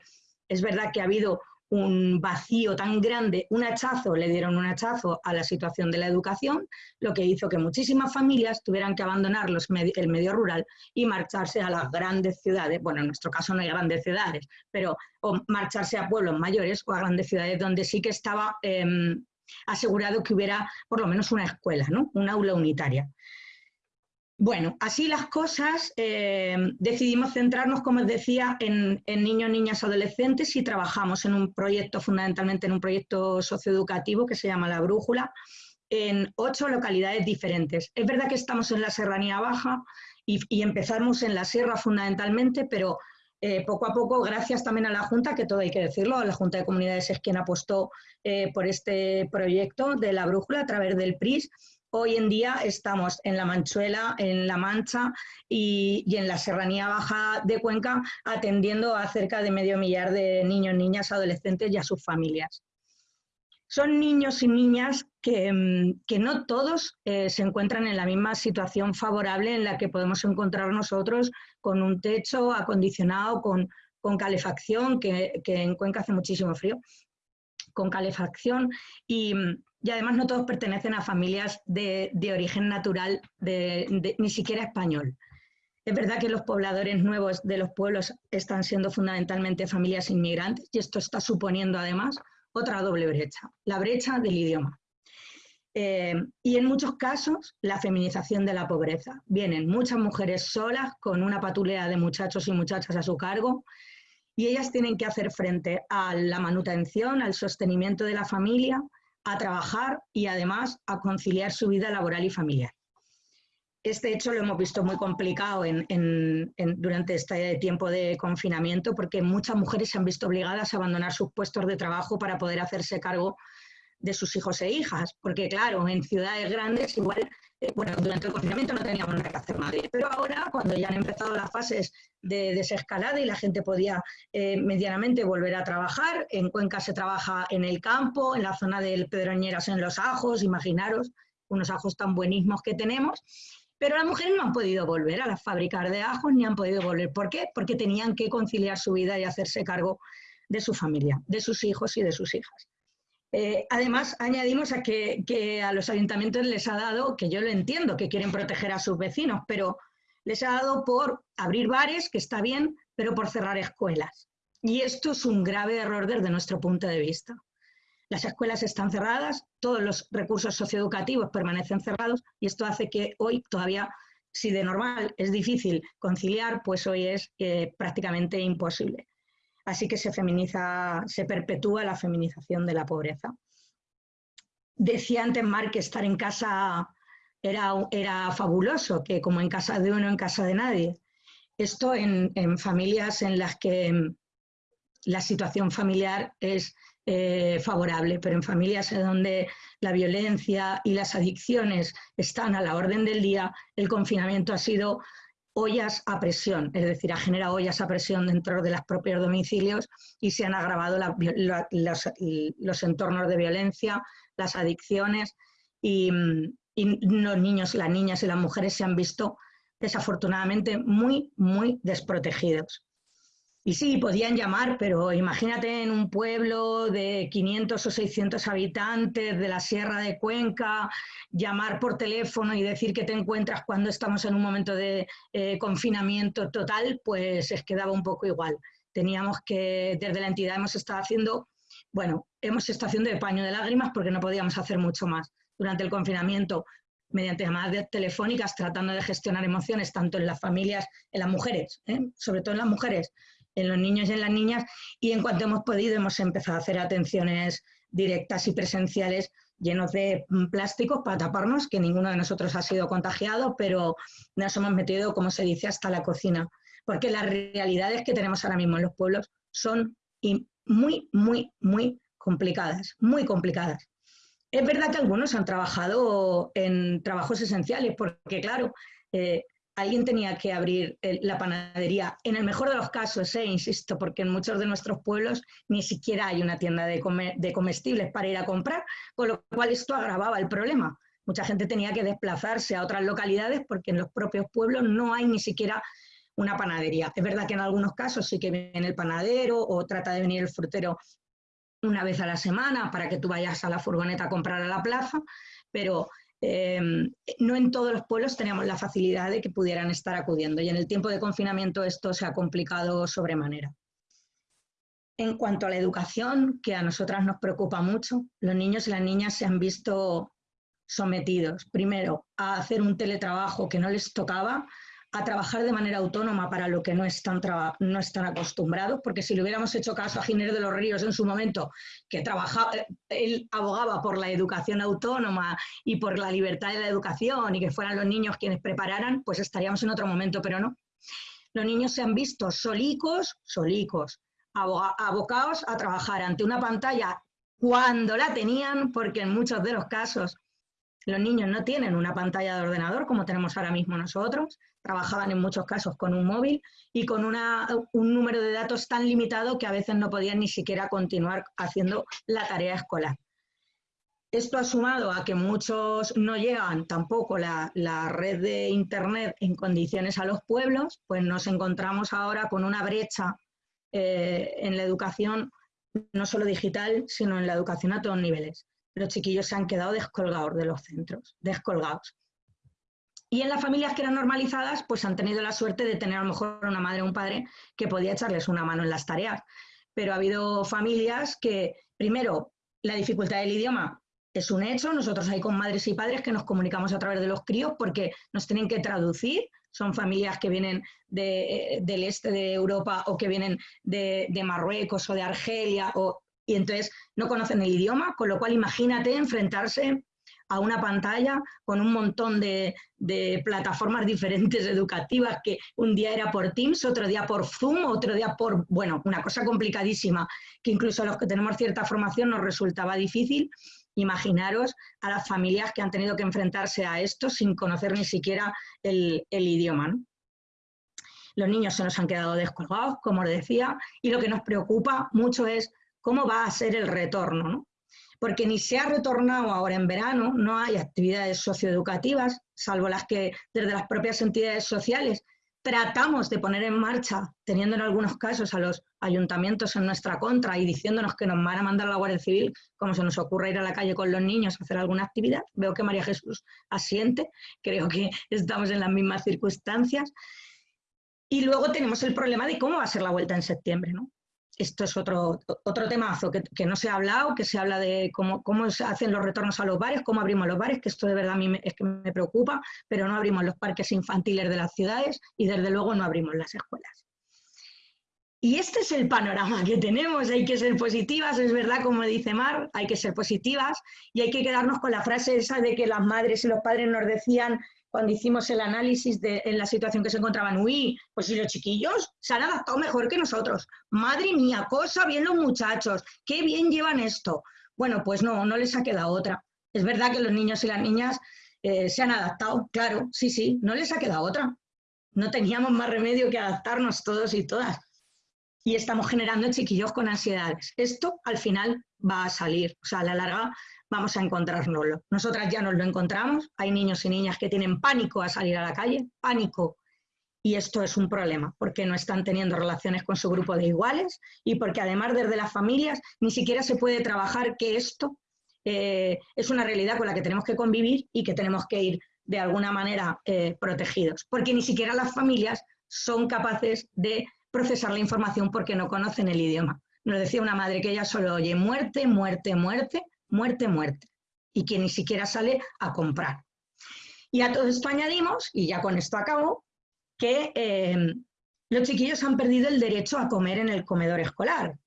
es verdad que ha habido un vacío tan grande, un hachazo, le dieron un hachazo a la situación de la educación, lo que hizo que muchísimas familias tuvieran que abandonar los el medio rural y marcharse a las grandes ciudades, bueno, en nuestro caso no hay grandes ciudades, pero o marcharse a pueblos mayores o a grandes ciudades donde sí que estaba em, asegurado que hubiera por lo menos una escuela, ¿no? un aula unitaria. Bueno, así las cosas, eh, decidimos centrarnos, como os decía, en, niños, niñas, adolescentes y trabajamos en un proyecto, fundamentalmente en un proyecto socioeducativo que se llama La Brújula, en ocho localidades diferentes. Es verdad que estamos en la Serranía Baja y, empezamos en la Sierra fundamentalmente, pero eh, poco a poco, gracias también a la Junta, que todo hay que decirlo, la Junta de Comunidades es quien apostó eh, por este proyecto de la brújula a través del PRIS, Hoy en día estamos en la Manchuela, en La Mancha y, en la Serranía Baja de Cuenca atendiendo a cerca de medio millar de niños, niñas, adolescentes y a sus familias. son niños y niñas que, mm, no todos eh, se encuentran en la misma situación favorable en la que podemos encontrar nosotros con un techo acondicionado, con, calefacción, que, en Cuenca hace muchísimo frío, con calefacción y, además no todos pertenecen a familias de, origen natural, ni siquiera español. Es verdad que los pobladores nuevos de los pueblos están siendo fundamentalmente familias inmigrantes y esto está suponiendo además otra doble brecha, la brecha del idioma. Eh, y en muchos casos, la feminización de la pobreza. Vienen muchas mujeres solas con una patulea de muchachos y muchachas a su cargo y ellas tienen que hacer frente a la manutención, al sostenimiento de la familia, a trabajar y además a conciliar su vida laboral y familiar. Este hecho lo hemos visto muy complicado durante este tiempo de confinamiento porque muchas mujeres se han visto obligadas a abandonar sus puestos de trabajo para poder hacerse cargo de sus hijos e hijas. Porque claro, en ciudades grandes igual, eh, bueno, durante el confinamiento no teníamos nada que hacer nadie, pero ahora cuando ya han empezado las fases de desescalada y la gente podía eh, medianamente volver a trabajar, en Cuenca se trabaja en el campo, en la zona del Pedroñeras en los ajos, imaginaros, unos ajos tan buenísimos que tenemos, pero las mujeres no han podido volver a las fábricas de ajos ni han podido volver. ¿Por qué? Porque tenían que conciliar su vida y hacerse cargo de su familia, de sus hijos y de sus hijas. Eh, además, añadimos a que, a los ayuntamientos les ha dado, que yo lo entiendo, que quieren proteger a sus vecinos, pero les ha dado por abrir bares, que está bien, pero por cerrar escuelas. Y esto es un grave error desde nuestro punto de vista. Las escuelas están cerradas, todos los recursos socioeducativos permanecen cerrados y esto hace que hoy todavía, si de normal es difícil conciliar, pues hoy es eh, prácticamente imposible. Así que se feminiza, se perpetúa la feminización de la pobreza. Decía antes Mark que estar en casa era, era fabuloso, que como en casa de uno, en casa de nadie. Esto en, familias en las que mm, la situación familiar es eh, favorable, pero en familias en donde la violencia y las adicciones están a la orden del día, el confinamiento ha sido ollas a presión, es decir, ha generado ollas a presión dentro de los propios domicilios y se han agravado los, entornos de violencia, las adicciones y, y los niños, las niñas y las mujeres se han visto desafortunadamente muy, muy desprotegidos. Y sí, podían llamar, pero imagínate en un pueblo de 500 o 600 habitantes de la Sierra de Cuenca, llamar por teléfono y decir que te encuentras cuando estamos en un momento de eh, confinamiento total, pues es quedaba un poco igual. Teníamos que, desde la entidad hemos estado haciendo, bueno, hemos estado haciendo de paño de lágrimas porque no podíamos hacer mucho más durante el confinamiento mediante llamadas telefónicas tratando de gestionar emociones tanto en las familias, en las mujeres, ¿eh? sobre todo en las mujeres, en los niños y en las niñas y en cuanto hemos podido hemos empezado a hacer atenciones directas y presenciales llenos de mm, plásticos para taparnos, que ninguno de nosotros ha sido contagiado, pero nos hemos metido, como se dice, hasta la cocina, porque las realidades que tenemos ahora mismo en los pueblos son muy, muy, muy complicadas, muy complicadas. Es verdad que algunos han trabajado en trabajos esenciales, porque claro, eh, alguien tenía que abrir la panadería. En el mejor de los casos, eh, insisto, porque en muchos de nuestros pueblos ni siquiera hay una tienda de, de comestibles para ir a comprar, con lo cual esto agravaba el problema. Mucha gente tenía que desplazarse a otras localidades porque en los propios pueblos no hay ni siquiera una panadería. Es verdad que en algunos casos sí que viene el panadero o trata de venir el frutero una vez a la semana para que tú vayas a la furgoneta a comprar a la plaza, pero Em, no en todos los pueblos teníamos la facilidad de que pudieran estar acudiendo y en el tiempo de confinamiento esto se ha complicado sobremanera. En cuanto a la educación, que a nosotras nos preocupa mucho, los niños y las niñas se han visto sometidos, primero, a hacer un teletrabajo que no les tocaba, a trabajar de manera autónoma para lo que no están, no están acostumbrados, porque si le hubiéramos hecho caso a Ginés de los Ríos en su momento, que trabajaba, él abogaba por la educación autónoma y por la libertad de la educación y que fueran los niños quienes prepararan, pues estaríamos en otro momento, pero no. Los niños se han visto solicos, solicos, abocados a trabajar ante una pantalla cuando la tenían, porque en muchos de los casos los niños no tienen una pantalla de ordenador como tenemos ahora mismo nosotros, trabajaban en muchos casos con un móvil y con un número de datos tan limitado que a veces no podían ni siquiera continuar haciendo la tarea escolar. Esto ha sumado a que muchos no llegan tampoco la, red de Internet en condiciones a los pueblos, pues nos encontramos ahora con una brecha eh, en la educación, no solo digital, sino en la educación a todos niveles. Los chiquillos se han quedado descolgados de los centros, descolgados. Y en las familias que eran normalizadas, pues han tenido la suerte de tener a lo mejor una madre o un padre que podía echarles una mano en las tareas. Pero ha habido familias que, primero, la dificultad del idioma es un hecho. Nosotros hay con madres y padres que nos comunicamos a través de los críos porque nos tienen que traducir. Son familias que vienen de, del este de Europa o que vienen de, Marruecos o de Argelia o, y entonces no conocen el idioma, con lo cual imagínate enfrentarse a una pantalla con un montón de, plataformas diferentes educativas, que un día era por Teams, otro día por Zoom, otro día por, bueno, una cosa complicadísima, que incluso a los que tenemos cierta formación nos resultaba difícil. Imaginaros a las familias que han tenido que enfrentarse a esto sin conocer ni siquiera el, idioma. Los niños se nos han quedado descolgados, como os decía, y lo que nos preocupa mucho es cómo va a ser el retorno, porque ni se ha retornado ahora en verano, no hay actividades socioeducativas, salvo las que desde las propias entidades sociales tratamos de poner en marcha, teniendo en algunos casos a los ayuntamientos en nuestra contra y diciéndonos que nos van a mandar a la Guardia Civil, como se nos ocurre ir a la calle con los niños a hacer alguna actividad. Veo que María Jesús asiente, creo que estamos en las mismas circunstancias. Y luego tenemos el problema de cómo va a ser la vuelta en septiembre, ¿no? Esto es otro, otro temazo que, no se ha hablado, que se habla de cómo, cómo se hacen los retornos a los bares, cómo abrimos los bares, que esto de verdad a mí es que me preocupa, pero no abrimos los parques infantiles de las ciudades y desde luego no abrimos las escuelas. Y este es el panorama que tenemos, hay que ser positivas, es verdad como dice Mar, hay que ser positivas y hay que quedarnos con la frase esa de que las madres y los padres nos decían cuando hicimos el análisis de en la situación que se encontraban, uy, pues si los chiquillos se han adaptado mejor que nosotros. Madre mía, cosa bien los muchachos, qué bien llevan esto. Bueno, pues no, no les ha quedado otra. Es verdad que los niños y las niñas eh, se han adaptado, claro, sí, sí, no les ha quedado otra. No teníamos más remedio que adaptarnos todos y todas. Y estamos generando chiquillos con ansiedades. Esto al final va a salir, o sea, a la larga vamos a encontrárnoslo. Nosotras ya nos lo encontramos, hay niños y niñas que tienen pánico a salir a la calle, pánico, y esto es un problema, porque no están teniendo relaciones con su grupo de iguales y porque además desde las familias ni siquiera se puede trabajar que esto eh, es una realidad con la que tenemos que convivir y que tenemos que ir de alguna manera eh, protegidos, porque ni siquiera las familias son capaces de procesar la información porque no conocen el idioma. Nos decía una madre que ella solo oye muerte, muerte, muerte, muerte, muerte, y que ni siquiera sale a comprar. Y a todo esto añadimos, y ya con esto acabo, que eh, los chiquillos han perdido el derecho a comer en el comedor escolar.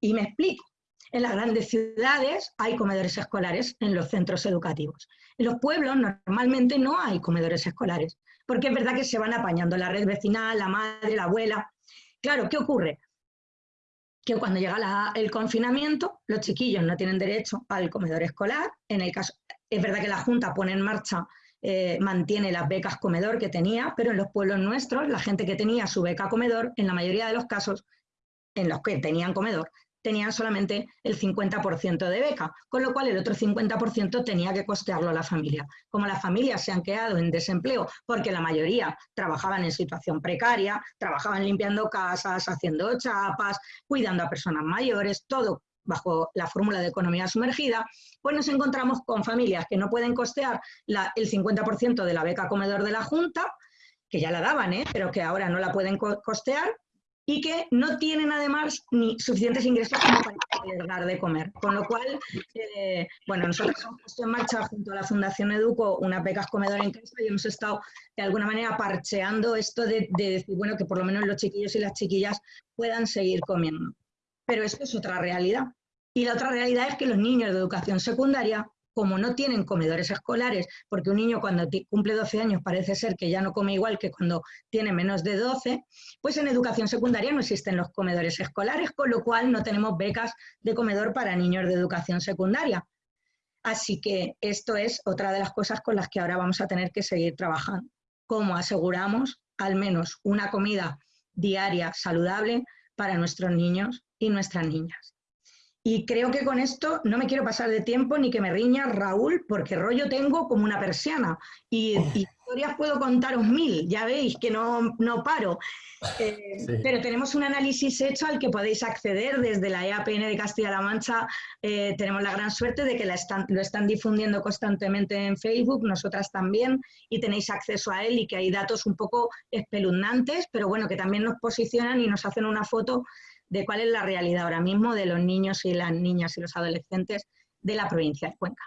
Y me explico. En las grandes ciudades hay comedores escolares en los centros educativos. En los pueblos normalmente no hay comedores escolares, porque es verdad que se van apañando la red vecinal, la madre, la abuela. Claro, ¿qué ocurre? Que cuando llega el confinamiento, los chiquillos no tienen derecho al comedor escolar. En el caso, es verdad que la Junta pone en marcha, eh, mantiene las becas comedor que tenía, pero en los pueblos nuestros, la gente que tenía su beca comedor, en la mayoría de los casos, en los que tenían comedor, tenían solamente el 50% de beca, con lo cual el otro 50% tenía que costearlo la familia. Como las familias se han quedado en desempleo porque la mayoría trabajaban en situación precaria, trabajaban limpiando casas, haciendo chapas, cuidando a personas mayores, todo bajo la fórmula de economía sumergida, pues nos encontramos con familias que no pueden costear el 50% de la beca comedor de la Junta, que ya la daban, ¿eh? pero que ahora no la pueden costear, y que no tienen además ni suficientes ingresos como para dar de comer. Con lo cual, eh, bueno, nosotros hemos puesto en marcha junto a la Fundación Educo unas becas comedor en casa y hemos estado de alguna manera parcheando esto de, de decir, bueno, que por lo menos los chiquillos y las chiquillas puedan seguir comiendo. Pero esto es otra realidad. Y la otra realidad es que los niños de educación secundaria como no tienen comedores escolares, porque un niño cuando cumple 12 años parece ser que ya no come igual que cuando tiene menos de 12, pues en educación secundaria no existen los comedores escolares, con lo cual no tenemos becas de comedor para niños de educación secundaria. Así que esto es otra de las cosas con las que ahora vamos a tener que seguir trabajando. ¿Cómo aseguramos al menos una comida diaria saludable para nuestros niños y nuestras niñas? Y creo que con esto no me quiero pasar de tiempo ni que me riña Raúl, porque rollo tengo como una persiana. Y, historias puedo contaros mil, ya veis que no, no paro. Eh, pero tenemos un análisis hecho al que podéis acceder desde la EAPN de Castilla-La Mancha. Eh, tenemos la gran suerte de que la están, lo están difundiendo constantemente en Facebook, nosotras también, y tenéis acceso a él y que hay datos un poco espeluznantes, pero bueno, que también nos posicionan y nos hacen una foto de cuál es la realidad ahora mismo de los niños y las niñas y los adolescentes de la provincia de Cuenca.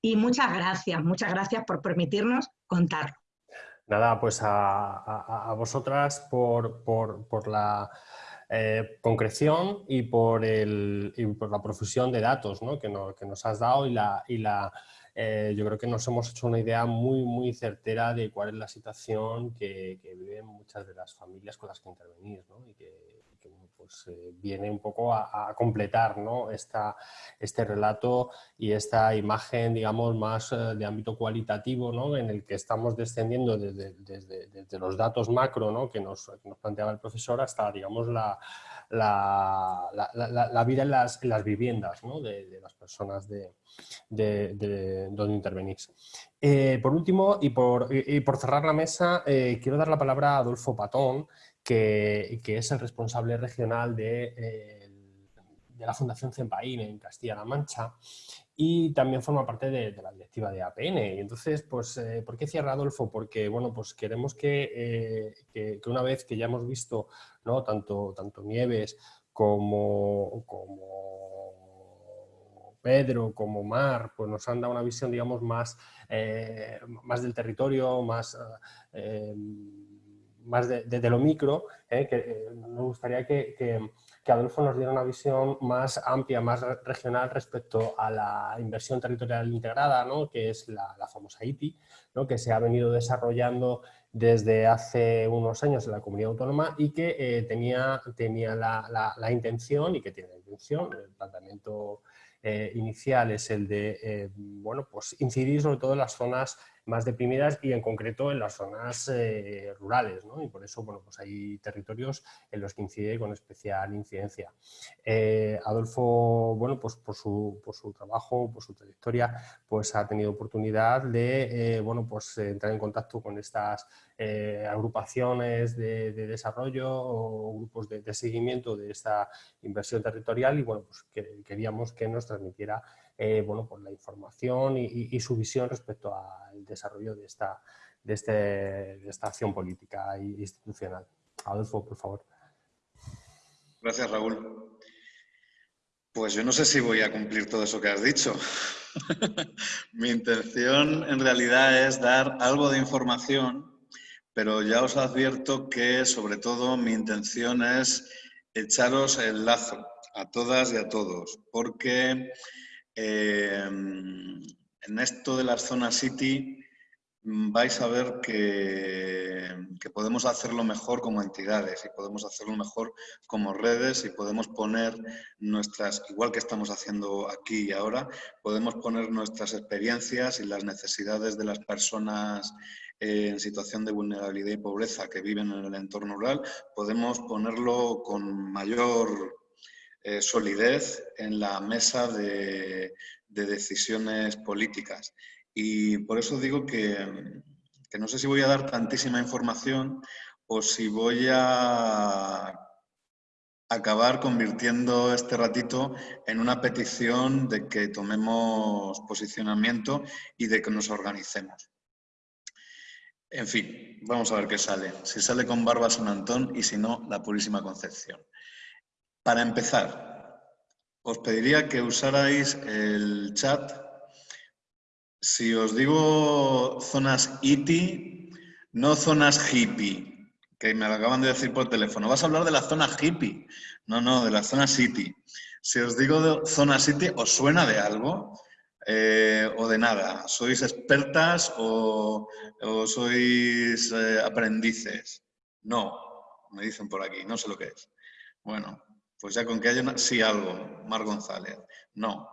Y muchas gracias, muchas gracias por permitirnos contarlo. Nada, pues a, vosotras por, la eh, concreción y por, el, por la profusión de datos que, nos has dado y la, y la eh, yo creo que nos hemos hecho una idea muy, muy certera de cuál es la situación que, viven muchas de las familias con las que intervenís y que pues, eh, viene un poco a, completar ¿no? Este relato y esta imagen, digamos, más eh, de ámbito cualitativo, ¿no? en el que estamos descendiendo desde, los datos macro ¿no? que, nos, planteaba el profesor hasta, digamos, la, vida en las, en las viviendas ¿no? de, las personas de, donde intervenís. Eh, por último, y por, y por, cerrar la mesa, quiero dar la palabra a Adolfo Patón, que, es el responsable regional de, de la Fundación Cempaín en Castilla-La Mancha y también forma parte de, la directiva de APN. Y entonces, pues, eh, ¿por qué cierra Adolfo? Porque, bueno, pues queremos eh, que, que, una vez que ya hemos visto, ¿no? Tanto, tanto Nieves como, como Pedro, como Mar, pues nos han dado una visión, digamos, más, eh, más del territorio, más más de, lo micro, ¿eh? que eh, me gustaría que, que, Adolfo nos diera una visión más amplia, más regional respecto a la inversión territorial integrada, ¿no? que es la, famosa ITI, ¿no? que se ha venido desarrollando desde hace unos años en la comunidad autónoma y que eh, tenía, tenía la, la, intención y que tiene la intención, el planteamiento inicial es el de bueno, pues incidir sobre todo en las zonas más deprimidas y en concreto en las zonas eh, rurales, ¿no? y por eso bueno, pues hay territorios en los que incide con especial incidencia. Eh, Adolfo, bueno, pues por su, por su, trabajo, por su trayectoria, pues ha tenido oportunidad de eh, bueno, pues, entrar en contacto con estas agrupaciones de, desarrollo o grupos de, seguimiento de esta inversión territorial y bueno, pues queríamos que nos transmitiera eh, bueno, pues la información y, su visión respecto al desarrollo de esta, de, este, de esta acción política e institucional. Adolfo, por favor. Gracias, Raúl. Pues yo no sé si voy a cumplir todo eso que has dicho. Mi intención en realidad es dar algo de información, pero ya os advierto que sobre todo mi intención es echaros el lazo a todas y a todos, porque Em, en esto de las zonas City mm, vais a ver que, que, podemos hacerlo mejor como entidades y podemos hacerlo mejor como redes y podemos poner nuestras, igual que estamos haciendo aquí y ahora, podemos poner nuestras experiencias y las necesidades de las personas en situación de vulnerabilidad y pobreza que viven en el entorno rural, podemos ponerlo con mayor eh, solidez en la mesa de, decisiones políticas. Y por eso digo que, no sé si voy a dar tantísima información o si voy a acabar convirtiendo este ratito en una petición de que tomemos posicionamiento y de que nos organicemos. En fin, vamos a ver qué sale. Si sale con Barba San Antón y si no, la Purísima Concepción. Para empezar, os pediría que usarais el chat. Si os digo zonas ITI, no zonas hippie, que me lo acaban de decir por teléfono. Vas a hablar de la zona hippie. No, no, de la zona City. Si os digo zona City, ¿os suena de algo? Eh, o de nada. ¿Sois expertas o, sois eh, aprendices? No, me dicen por aquí, no sé lo que es. Bueno, pues ya con que haya una... Sí, algo. Mar González. No.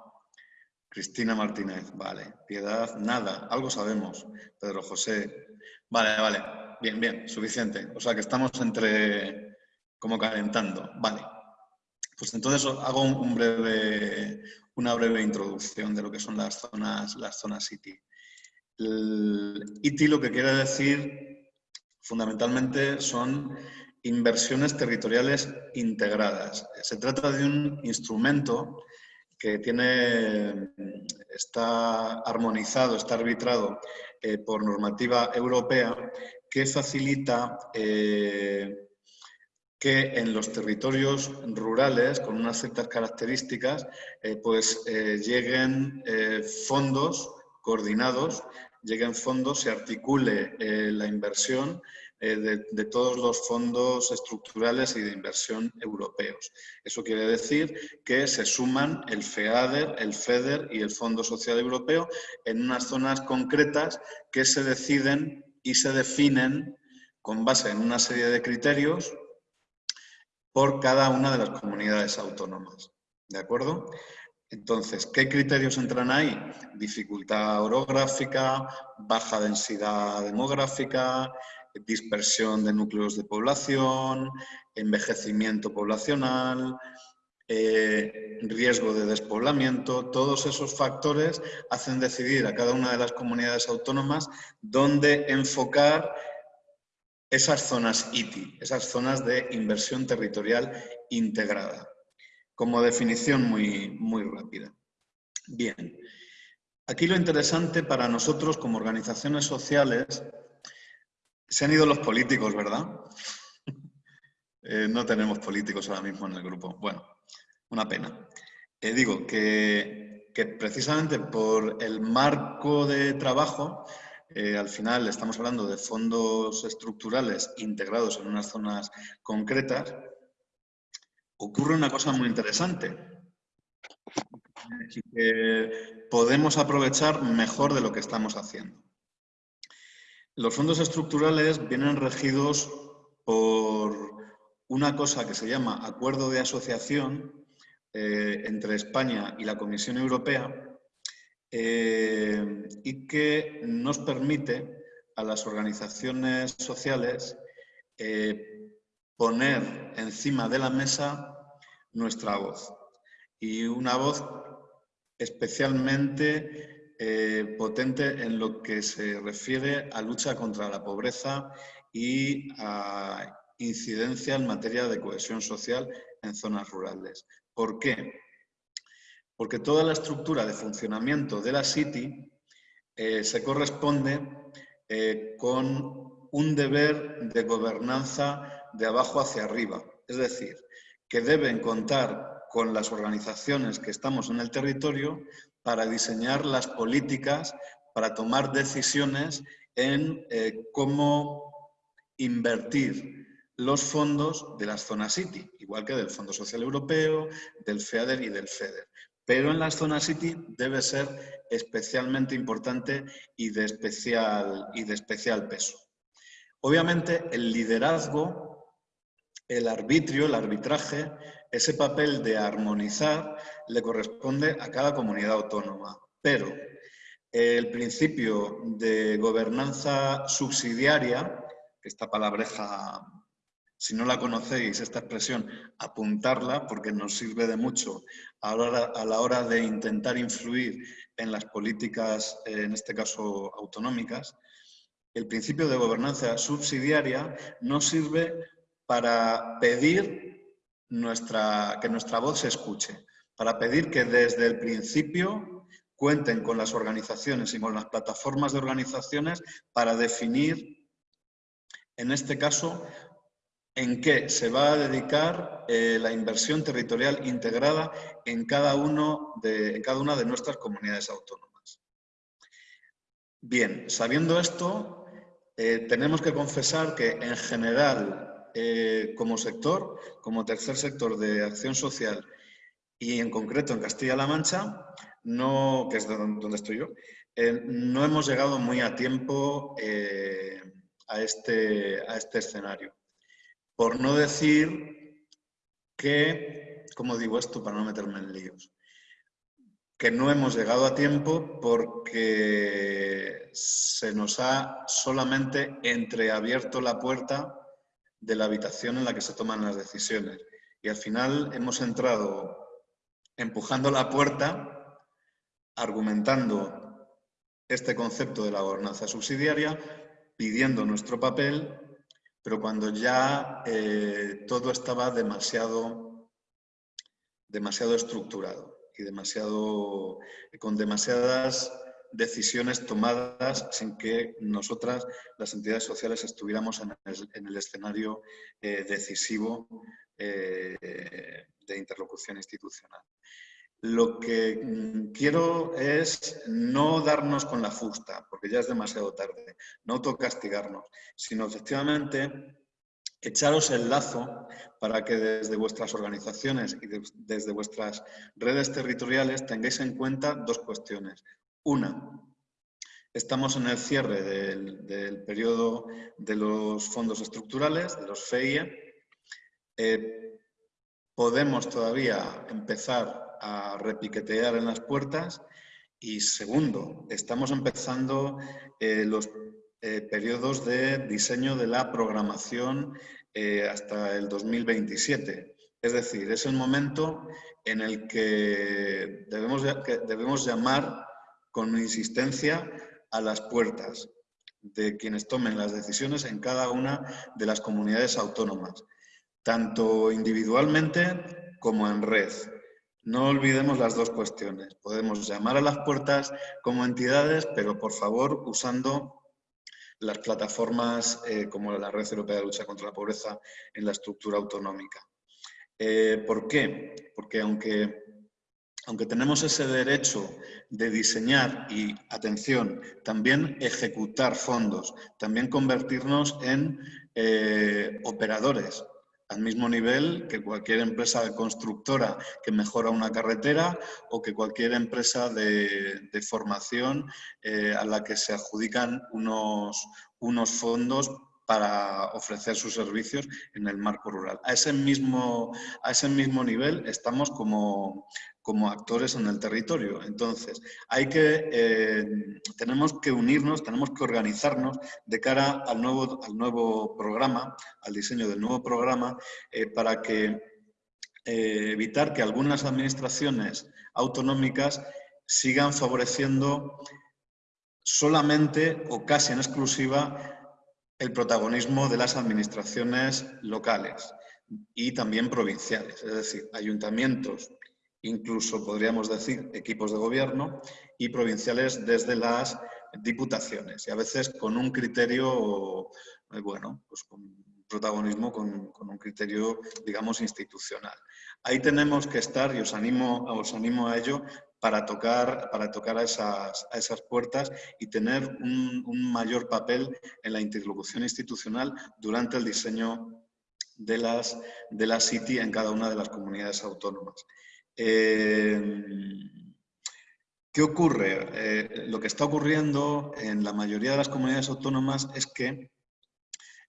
Cristina Martínez. Vale. Piedad. Nada. Algo sabemos. Pedro José. Vale, vale. Bien, bien. Suficiente. O sea que estamos entre... como calentando. Vale. Pues entonces hago un breve, una breve introducción de lo que son las zonas, las zonas ITI. ITI lo que quiere decir fundamentalmente son inversiones territoriales integradas. Se trata de un instrumento que tiene, está armonizado, está arbitrado eh, por normativa europea que facilita eh, que en los territorios rurales, con unas ciertas características, eh, pues lleguen fondos coordinados, lleguen fondos, se articule la inversión eh, de, todos los fondos estructurales y de inversión europeos. Eso quiere decir que se suman el FEADER, el FEDER y el Fondo Social Europeo en unas zonas concretas que se deciden y se definen con base en una serie de criterios por cada una de las comunidades autónomas. ¿De acuerdo? Entonces, ¿qué criterios entran ahí? Dificultad orográfica, baja densidad demográfica, dispersión de núcleos de población, envejecimiento poblacional, eh, riesgo de despoblamiento, todos esos factores hacen decidir a cada una de las comunidades autónomas dónde enfocar esas zonas ITI, esas zonas de inversión territorial integrada, como definición muy, muy rápida. Bien, aquí lo interesante para nosotros como organizaciones sociales se han ido los políticos, ¿verdad? Eh, no tenemos políticos ahora mismo en el grupo. Bueno, una pena. Eh, digo que, precisamente por el marco de trabajo, eh, al final estamos hablando de fondos estructurales integrados en unas zonas concretas, ocurre una cosa muy interesante. Que podemos aprovechar mejor de lo que estamos haciendo. Los fondos estructurales vienen regidos por una cosa que se llama acuerdo de asociación eh, entre España y la Comisión Europea eh, y que nos permite a las organizaciones sociales eh, poner encima de la mesa nuestra voz. Y una voz especialmente eh, potente en lo que se refiere a lucha contra la pobreza y a incidencia en materia de cohesión social en zonas rurales. ¿Por qué? Porque toda la estructura de funcionamiento de la City eh, se corresponde eh, con un deber de gobernanza de abajo hacia arriba. Es decir, que deben contar con las organizaciones que estamos en el territorio para diseñar las políticas, para tomar decisiones en eh, cómo invertir los fondos de las zonas City, igual que del Fondo Social Europeo, del FEADER y del FEDER. Pero en las zonas City debe ser especialmente importante y de especial, y de especial peso. Obviamente el liderazgo, el arbitrio, el arbitraje, ese papel de armonizar le corresponde a cada comunidad autónoma, pero el principio de gobernanza subsidiaria, esta palabreja, si no la conocéis, esta expresión, apuntarla, porque nos sirve de mucho a la hora, de intentar influir en las políticas, en este caso autonómicas, el principio de gobernanza subsidiaria nos sirve para pedir nuestra, que nuestra voz se escuche para pedir que desde el principio cuenten con las organizaciones y con las plataformas de organizaciones para definir, en este caso, en qué se va a dedicar eh, la inversión territorial integrada en cada, uno de, cada una de nuestras comunidades autónomas. Bien, sabiendo esto, eh, tenemos que confesar que en general, eh, como sector, como tercer sector de acción social y en concreto en Castilla-La Mancha, no, que es donde estoy yo, eh, no hemos llegado muy a tiempo eh, a, este, a este escenario. Por no decir que, como digo esto para no meterme en líos, que no hemos llegado a tiempo porque se nos ha solamente entreabierto la puerta de la habitación en la que se toman las decisiones. Y al final hemos entrado empujando la puerta, argumentando este concepto de la gobernanza subsidiaria, pidiendo nuestro papel, pero cuando ya eh, todo estaba demasiado, demasiado estructurado y demasiado, con demasiadas decisiones tomadas sin que nosotras, las entidades sociales, estuviéramos en el, escenario eh, decisivo eh, de interlocución institucional. Lo que mm, quiero es no darnos con la fusta, porque ya es demasiado tarde, no autocastigarnos, sino efectivamente echaros el lazo para que desde vuestras organizaciones y desde vuestras redes territoriales tengáis en cuenta dos cuestiones. Una, estamos en el cierre del, periodo de los fondos estructurales, de los FEIE. Eh, podemos todavía empezar a repiquetear en las puertas. Y segundo, estamos empezando eh, los eh, periodos de diseño de la programación hasta el 2027. Es decir, es el momento en el que debemos, que debemos llamar con insistencia a las puertas de quienes tomen las decisiones en cada una de las comunidades autónomas, tanto individualmente como en red. No olvidemos las dos cuestiones. Podemos llamar a las puertas como entidades, pero por favor usando las plataformas eh, como la Red Europea de Lucha contra la Pobreza en la estructura autonómica. Eh, ¿Por qué? Porque aunque aunque tenemos ese derecho de diseñar y, atención, también ejecutar fondos, también convertirnos en eh, operadores, al mismo nivel que cualquier empresa constructora que mejora una carretera o que cualquier empresa de, formación eh, a la que se adjudican unos, unos fondos para ofrecer sus servicios en el marco rural. A ese mismo, a ese mismo nivel estamos como, como actores en el territorio. Entonces, eh, tenemos que unirnos, tenemos que organizarnos de cara al nuevo, al nuevo programa, al diseño del nuevo programa, eh, para eh, evitar que algunas administraciones autonómicas sigan favoreciendo solamente o casi en exclusiva el protagonismo de las administraciones locales y también provinciales, es decir, ayuntamientos, incluso podríamos decir equipos de gobierno y provinciales desde las diputaciones y a veces con un criterio, eh, bueno, pues con protagonismo con, un criterio, digamos, institucional. Ahí tenemos que estar y os animo, os animo a ello para tocar, para tocar a, esas, a esas puertas y tener un, mayor papel en la interlocución institucional durante el diseño de las, de la City en cada una de las comunidades autónomas. Eh, ¿Qué ocurre? Eh, lo que está ocurriendo en la mayoría de las comunidades autónomas es que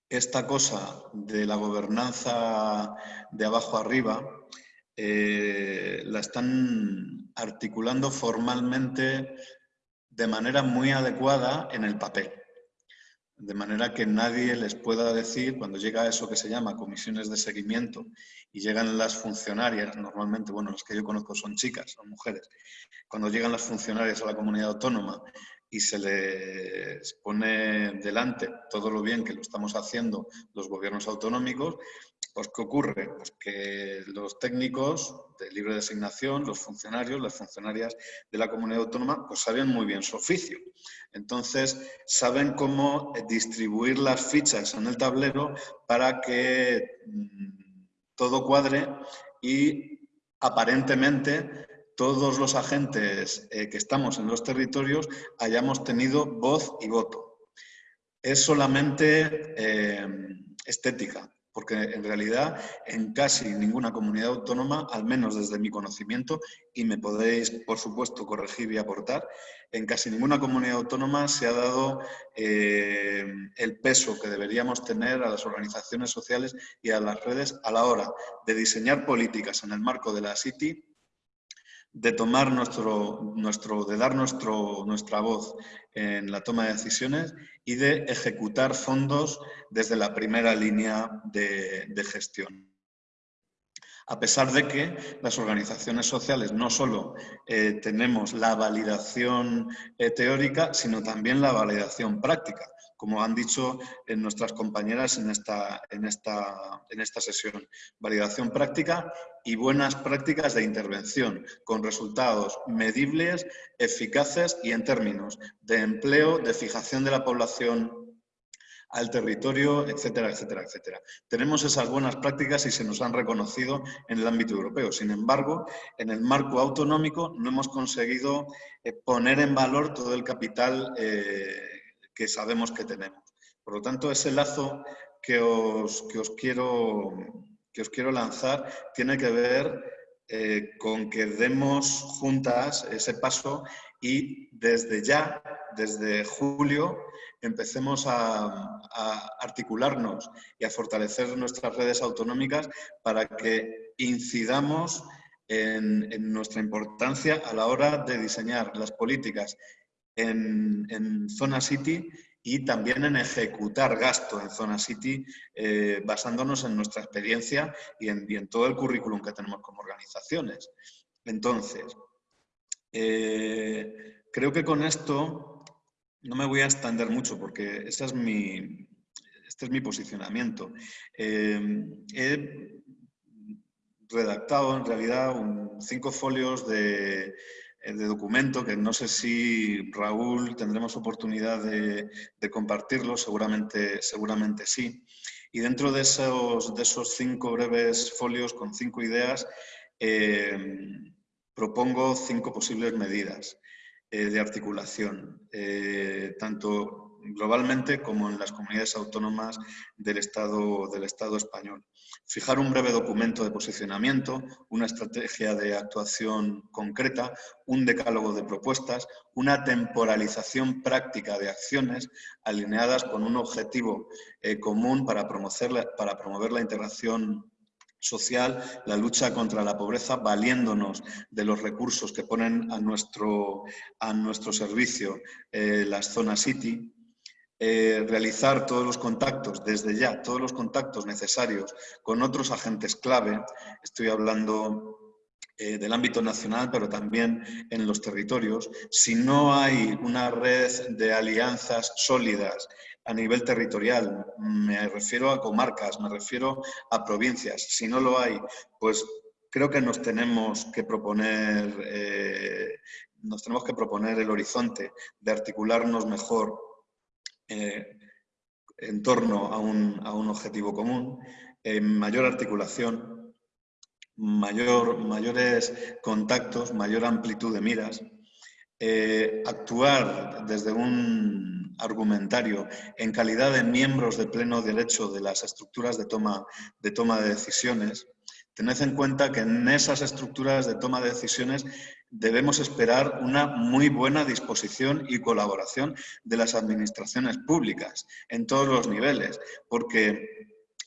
esta cosa de la gobernanza de abajo arriba eh, la están articulando formalmente de manera muy adecuada en el papel. De manera que nadie les pueda decir, cuando llega eso que se llama comisiones de seguimiento y llegan las funcionarias, normalmente, bueno, las que yo conozco son chicas, son mujeres, cuando llegan las funcionarias a la comunidad autónoma y se les pone delante todo lo bien que lo estamos haciendo los gobiernos autonómicos, pues ¿qué ocurre? Pues que los técnicos de libre designación, los funcionarios, las funcionarias de la comunidad autónoma, pues saben muy bien su oficio. Entonces, saben cómo distribuir las fichas en el tablero para que mm, todo cuadre y aparentemente todos los agentes eh, que estamos en los territorios hayamos tenido voz y voto. Es solamente eh, estética, porque en realidad en casi ninguna comunidad autónoma, al menos desde mi conocimiento, y me podéis, por supuesto, corregir y aportar, en casi ninguna comunidad autónoma se ha dado eh, el peso que deberíamos tener a las organizaciones sociales y a las redes a la hora de diseñar políticas en el marco de la City de tomar nuestro, nuestro, de dar nuestro, nuestra voz en la toma de decisiones y de ejecutar fondos desde la primera línea de, gestión. A pesar de que las organizaciones sociales no solo eh, tenemos la validación eh, teórica, sino también la validación práctica, como han dicho nuestras compañeras en esta, en, esta, en esta sesión. Validación práctica y buenas prácticas de intervención, con resultados medibles, eficaces y en términos de empleo, de fijación de la población al territorio, etcétera, etcétera, etcétera. Tenemos esas buenas prácticas y se nos han reconocido en el ámbito europeo. Sin embargo, en el marco autonómico no hemos conseguido eh, poner en valor todo el capital eh, que sabemos que tenemos. Por lo tanto, ese lazo que os, os, quiero, que os quiero lanzar tiene que ver eh, con que demos juntas ese paso y desde ya, desde julio, empecemos a, articularnos y a fortalecer nuestras redes autonómicas para que incidamos en, nuestra importancia a la hora de diseñar las políticas en, Zona City y también en ejecutar gasto en Zona City eh, basándonos en nuestra experiencia y en, todo el currículum que tenemos como organizaciones. Entonces, eh, creo que con esto no me voy a extender mucho porque ese es mi, este es mi posicionamiento. Eh, he redactado en realidad cinco folios de, documento que no sé si Raúl tendremos oportunidad de, compartirlo, seguramente, seguramente sí. Y dentro de esos, de esos cinco breves folios con cinco ideas, eh, propongo cinco posibles medidas. Eh, de articulación, eh, tanto globalmente como en las comunidades autónomas del Estado, del Estado español. Fijar un breve documento de posicionamiento, una estrategia de actuación concreta, un decálogo de propuestas, una temporalización práctica de acciones alineadas con un objetivo eh, común para promover, para la integración social, la lucha contra la pobreza, valiéndonos de los recursos que ponen a nuestro, a nuestro servicio eh, las zonas City, eh, realizar todos los contactos, desde ya, todos los contactos necesarios con otros agentes clave, estoy hablando eh, del ámbito nacional, pero también en los territorios. Si no hay una red de alianzas sólidas a nivel territorial, me refiero a comarcas, me refiero a provincias. Si no lo hay, pues creo que nos tenemos que proponer, eh, nos tenemos que proponer el horizonte de articularnos mejor eh, en torno a un, a un objetivo común, mayor articulación, mayor, mayores contactos, mayor amplitud de miras, eh, actuar desde un argumentario en calidad de miembros de pleno derecho de las estructuras de toma de, toma de decisiones, tened en cuenta que en esas estructuras de toma de decisiones debemos esperar una muy buena disposición y colaboración de las administraciones públicas en todos los niveles, porque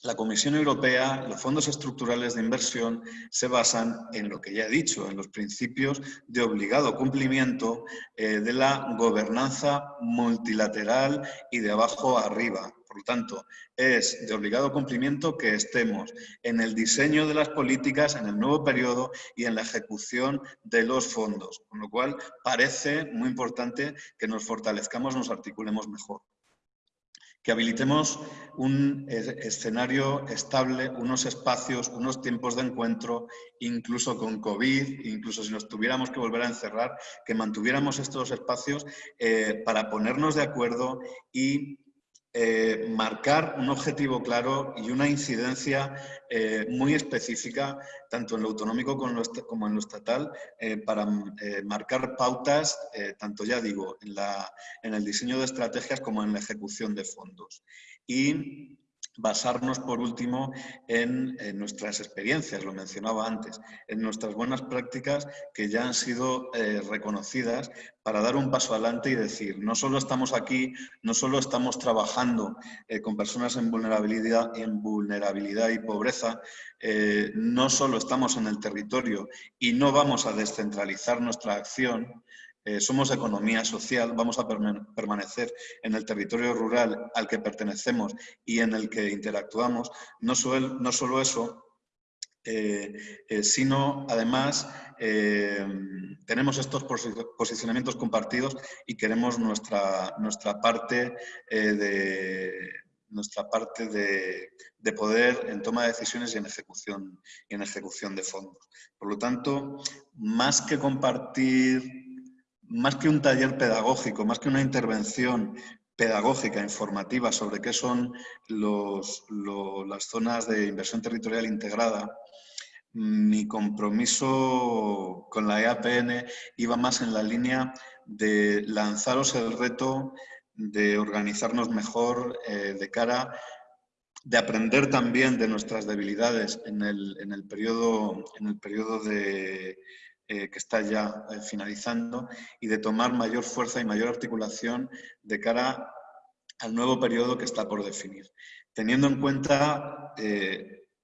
la Comisión Europea, los fondos estructurales de inversión se basan en lo que ya he dicho, en los principios de obligado cumplimiento eh, de la gobernanza multilateral y de abajo arriba. Por lo tanto, es de obligado cumplimiento que estemos en el diseño de las políticas en el nuevo periodo y en la ejecución de los fondos, con lo cual parece muy importante que nos fortalezcamos, nos articulemos mejor. Que habilitemos un escenario estable, unos espacios, unos tiempos de encuentro, incluso con COVID, incluso si nos tuviéramos que volver a encerrar, que mantuviéramos estos espacios eh, para ponernos de acuerdo y eh, marcar un objetivo claro y una incidencia eh, muy específica, tanto en lo autonómico como en lo estatal, eh, para marcar pautas, tanto ya digo, en, la, en el diseño de estrategias como en la ejecución de fondos. Y basarnos, por último, en, nuestras experiencias, lo mencionaba antes, en nuestras buenas prácticas que ya han sido eh, reconocidas para dar un paso adelante y decir, no solo estamos aquí, no solo estamos trabajando eh, con personas en vulnerabilidad, y pobreza, eh, no solo estamos en el territorio y no vamos a descentralizar nuestra acción, eh, somos economía social, vamos a permanecer en el territorio rural al que pertenecemos y en el que interactuamos. No, solo eso, sino además tenemos estos posicionamientos compartidos y queremos nuestra, nuestra parte de nuestra parte de, poder en toma de decisiones y en ejecución, y en ejecución de fondos. Por lo tanto, más que compartir, más que un taller pedagógico, más que una intervención pedagógica, informativa sobre qué son las zonas de inversión territorial integrada, mi compromiso con la EAPN iba más en la línea de lanzaros el reto de organizarnos mejor eh, de cara, de aprender también de nuestras debilidades en el, en el periodo, en el periodo de, eh, que está ya eh, finalizando y de tomar mayor fuerza y mayor articulación de cara al nuevo periodo que está por definir. Teniendo en cuenta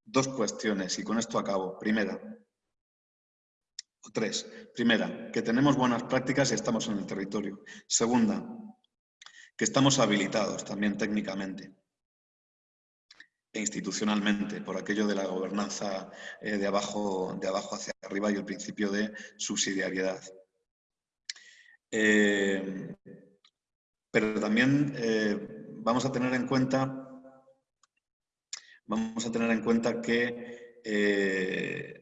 dos cuestiones, y con esto acabo. Primera, o tres. Primera, que tenemos buenas prácticas y estamos en el territorio. Segunda, que estamos habilitados también técnicamente institucionalmente por aquello de la gobernanza eh, de, abajo, de abajo hacia arriba y el principio de subsidiariedad. Eh, pero también eh, vamos a tener en cuenta vamos a tener en cuenta que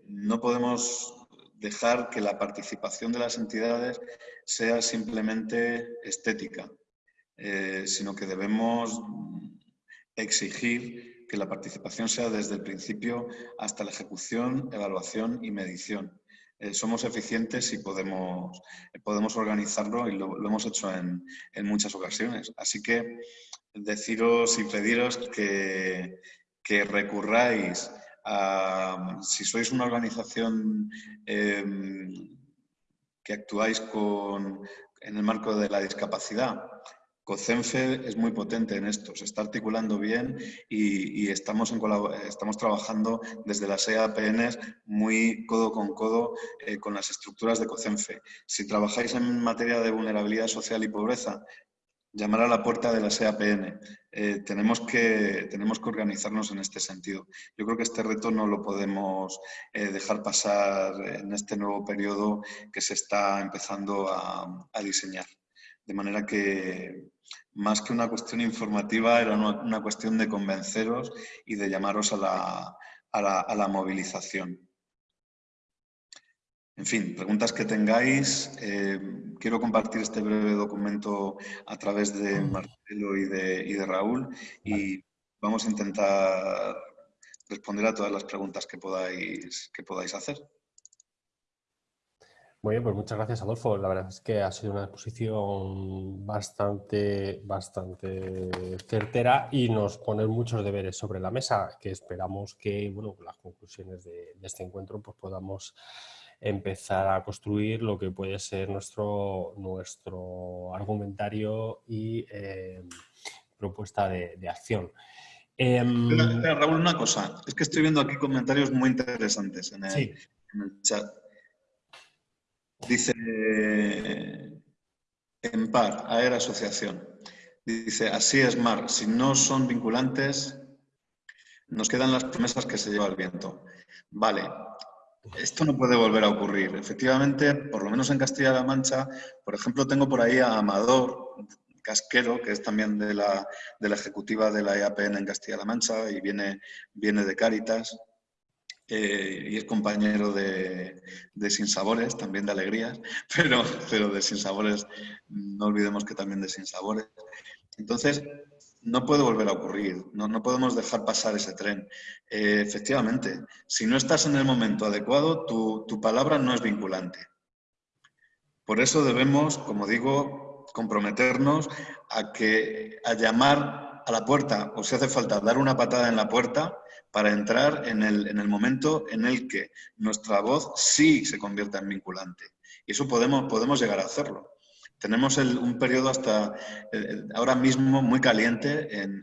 no podemos dejar que la participación de las entidades sea simplemente estética. Sino que debemos exigir que la participación sea desde el principio hasta la ejecución, evaluación y medición. Eh, somos eficientes y podemos, podemos organizarlo y lo, hemos hecho en, muchas ocasiones. Así que deciros y pediros que, que recurráis a, si sois una organización em, que actuáis con, en el marco de la discapacidad, COCENFE es muy potente en esto, se está articulando bien y, estamos, en estamos trabajando desde las EAPNs muy codo con codo eh, con las estructuras de COCENFE. Si trabajáis en materia de vulnerabilidad social y pobreza, llamar a la puerta de la EAPN. Eh, tenemos, que, tenemos que organizarnos en este sentido. Yo creo que este reto no lo podemos eh, dejar pasar en este nuevo periodo que se está empezando a diseñar. De manera que más que una cuestión informativa era una, cuestión de convenceros y de llamaros a la, movilización. En fin, preguntas que tengáis. Eh, quiero compartir este breve documento a través de Marcelo y de, y de Raúl y vamos a intentar responder a todas las preguntas que podáis, que podáis hacer. Muy bien, pues muchas gracias Adolfo. La verdad es que ha sido una exposición bastante, bastante certera y nos pone muchos deberes sobre la mesa que esperamos que, bueno, las conclusiones de, este encuentro pues podamos empezar a construir lo que puede ser nuestro, nuestro argumentario y eh, propuesta de, acción. Em, Raúl, una cosa. Es que estoy viendo aquí comentarios muy interesantes en el chat. Dice en par, AER Asociación. Dice, así es, Mar, si no son vinculantes, nos quedan las promesas que se lleva el viento. Vale, esto no puede volver a ocurrir. Efectivamente, por lo menos en Castilla-La Mancha, por ejemplo, tengo por ahí a Amador Casquero, que es también de la, de la ejecutiva de la EAPN en Castilla-La Mancha y viene, viene de Cáritas. Eh, y es compañero de, de, Sinsabores, también de Alegrías, pero, pero de Sinsabores, no olvidemos que también de Sinsabores. Entonces, no puede volver a ocurrir, no, no podemos dejar pasar ese tren. Eh, efectivamente, si no estás en el momento adecuado, tu, tu palabra no es vinculante. Por eso debemos, como digo, comprometernos a, que, a llamar a la puerta, o si hace falta dar una patada en la puerta, para entrar en el, en el momento en el que nuestra voz sí se convierta en vinculante. Y eso podemos, podemos llegar a hacerlo. Tenemos un periodo hasta ahora mismo muy caliente en,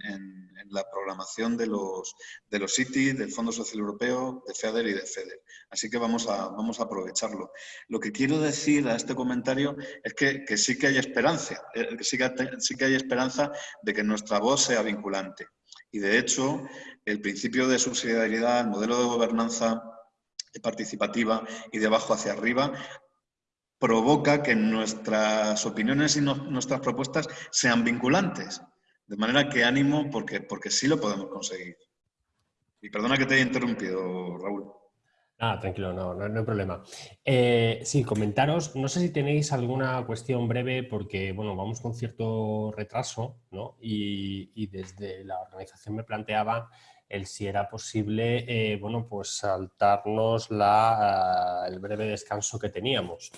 la programación de los, de los CITI, del Fondo Social Europeo, de FEDER y de FEDER. Así que vamos a, vamos a aprovecharlo. Lo que quiero decir a este comentario es que, que sí que hay esperanza, eh, que sí que, sí que hay esperanza de que nuestra voz sea vinculante. Y de hecho, el principio de subsidiariedad, el modelo de gobernanza participativa y de abajo hacia arriba, provoca que nuestras opiniones y nuestras propuestas sean vinculantes. De manera que ánimo porque, porque sí lo podemos conseguir. Y perdona que te haya interrumpido, Raúl. Ah, tranquilo, no, no, hay problema. Eh, sí, comentaros, no sé si tenéis alguna cuestión breve porque, bueno, vamos con cierto retraso, ¿no? Y, desde la organización me planteaba el si era posible, eh, bueno, pues saltarnos la, el breve descanso que teníamos.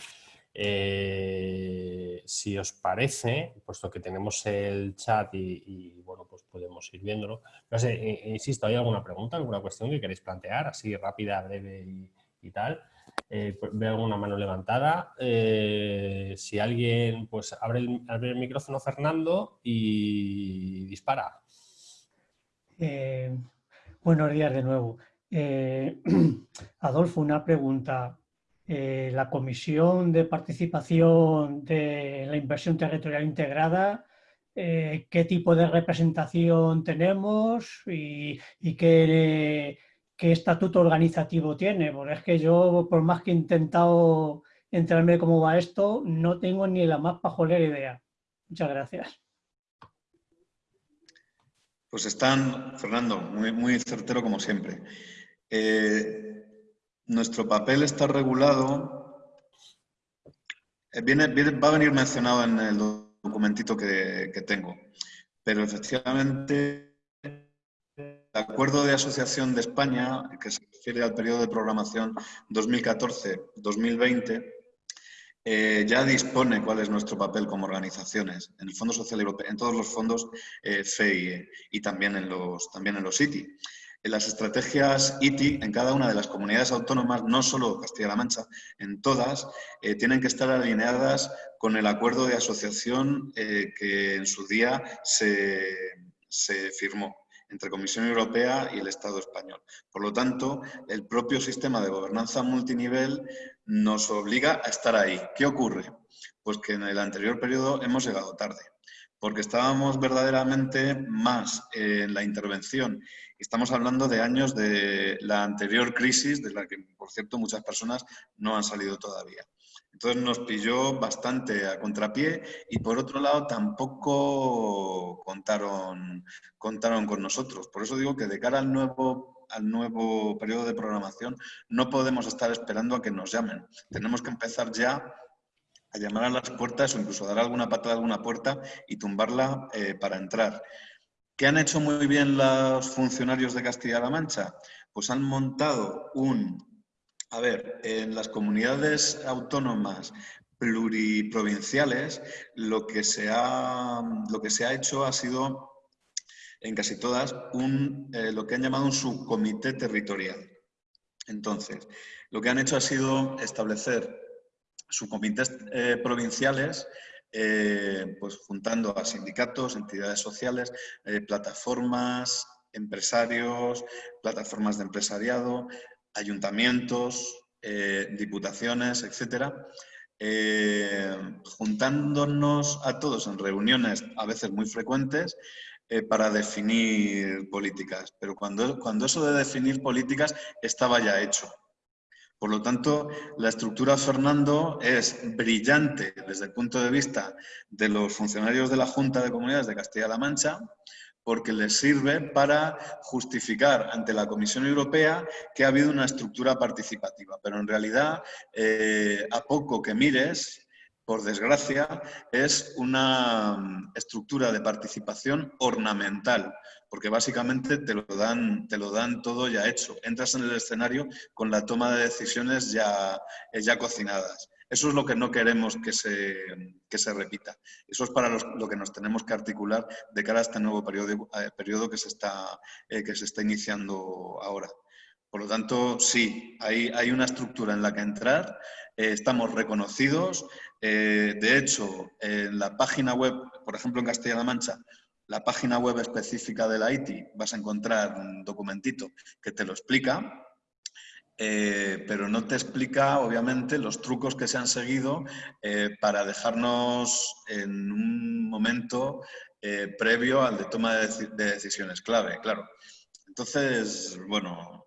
Eh, si os parece, puesto que tenemos el chat y, bueno, pues podemos ir viéndolo. No sé, insisto, ¿hay alguna pregunta, alguna cuestión que queréis plantear, así rápida, breve y, tal? Eh, pues, veo alguna mano levantada. Eh, si alguien, pues abre el, abre el, micrófono Fernando y dispara. buenos días de nuevo. Adolfo, una pregunta. Eh, la Comisión de Participación de la Inversión Territorial Integrada, eh, qué tipo de representación tenemos y, qué, estatuto organizativo tiene. Porque es que yo, por más que he intentado enterarme cómo va esto, no tengo ni la más pajolera idea. Muchas gracias. Pues están, Fernando, muy, muy certero como siempre. Eh, nuestro papel está regulado, eh, viene, va a venir mencionado en el documentito que, tengo, pero efectivamente el Acuerdo de Asociación de España, que se refiere al periodo de programación 2014-2020, eh, ya dispone cuál es nuestro papel como organizaciones en el Fondo Social Europeo, en todos los fondos eh, FEI y también en los, también en los ITI las estrategias ITI en cada una de las comunidades autónomas, no solo Castilla-La Mancha, en todas, eh, tienen que estar alineadas con el acuerdo de asociación eh, que en su día se, se firmó entre Comisión Europea y el Estado español. Por lo tanto, el propio sistema de gobernanza multinivel nos obliga a estar ahí. ¿Qué ocurre? Pues que en el anterior periodo hemos llegado tarde, porque estábamos verdaderamente más en la intervención Estamos hablando de años de la anterior crisis, de la que, por cierto, muchas personas no han salido todavía. Entonces nos pilló bastante a contrapié y por otro lado tampoco contaron, contaron con nosotros. Por eso digo que de cara al nuevo, al nuevo periodo de programación no podemos estar esperando a que nos llamen. Tenemos que empezar ya a llamar a las puertas o incluso dar alguna patada a alguna puerta y tumbarla eh, para entrar. ¿Qué han hecho muy bien los funcionarios de Castilla-La Mancha? Pues han montado un... A ver, en las comunidades autónomas pluriprovinciales lo que se ha, lo que se ha hecho ha sido, en casi todas, un, eh, lo que han llamado un subcomité territorial. Entonces, lo que han hecho ha sido establecer subcomités eh, provinciales eh, pues juntando a sindicatos, entidades sociales, eh, plataformas, empresarios, plataformas de empresariado, ayuntamientos, eh, diputaciones, etcétera, juntándonos a todos en reuniones a veces muy frecuentes para definir políticas. Pero cuando, cuando eso de definir políticas estaba ya hecho. Por lo tanto, la estructura Fernando es brillante desde el punto de vista de los funcionarios de la Junta de Comunidades de Castilla-La Mancha, porque les sirve para justificar ante la Comisión Europea que ha habido una estructura participativa. Pero en realidad, eh, a poco que mires, por desgracia, es una mm, estructura de participación ornamental, porque básicamente te lo dan, te lo dan todo ya hecho. Entras en el escenario con la toma de decisiones ya, eh, ya cocinadas. Eso es lo que no queremos que se, se repita. Eso es para lo que nos tenemos que articular de cara a este nuevo periodo, eh, periodo que, se está, eh, que se está iniciando ahora. Por lo tanto, sí, hay, hay una estructura en la que entrar, estamos reconocidos. de hecho, en la página web, por ejemplo, en Castilla-La Mancha, la página web específica de la ITI vas a encontrar un documentito que te lo explica, eh, pero no te explica, obviamente, los trucos que se han seguido eh, para dejarnos en un momento eh, previo al de toma de, decisiones clave, claro. Entonces, bueno,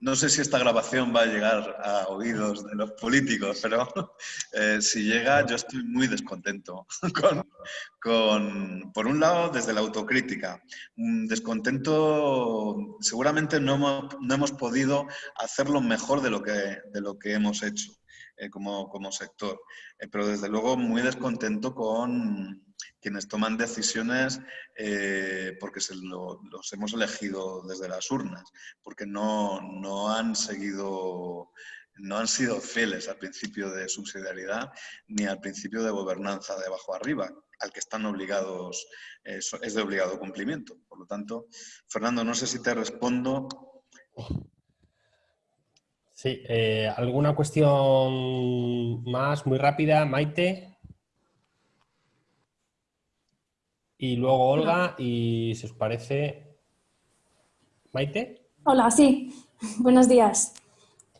no sé si esta grabación va a llegar a oídos de los políticos, pero eh, si llega yo estoy muy descontento con, por un lado, desde la autocrítica. Descontento, seguramente no hemos, no hemos podido hacerlo mejor de lo que, de lo que hemos hecho eh, como, como, sector, eh, pero desde luego muy descontento con quienes toman decisiones eh, porque se los hemos elegido desde las urnas, porque no, no, han seguido, no han sido fieles al principio de subsidiariedad ni al principio de gobernanza de abajo arriba, al que están obligados, es de obligado cumplimiento. Por lo tanto, Fernando, no sé si te respondo. Sí, eh, ¿alguna cuestión más muy rápida, Maite? Y luego Olga, y si os parece... ¿Maite? Hola, sí. Buenos días.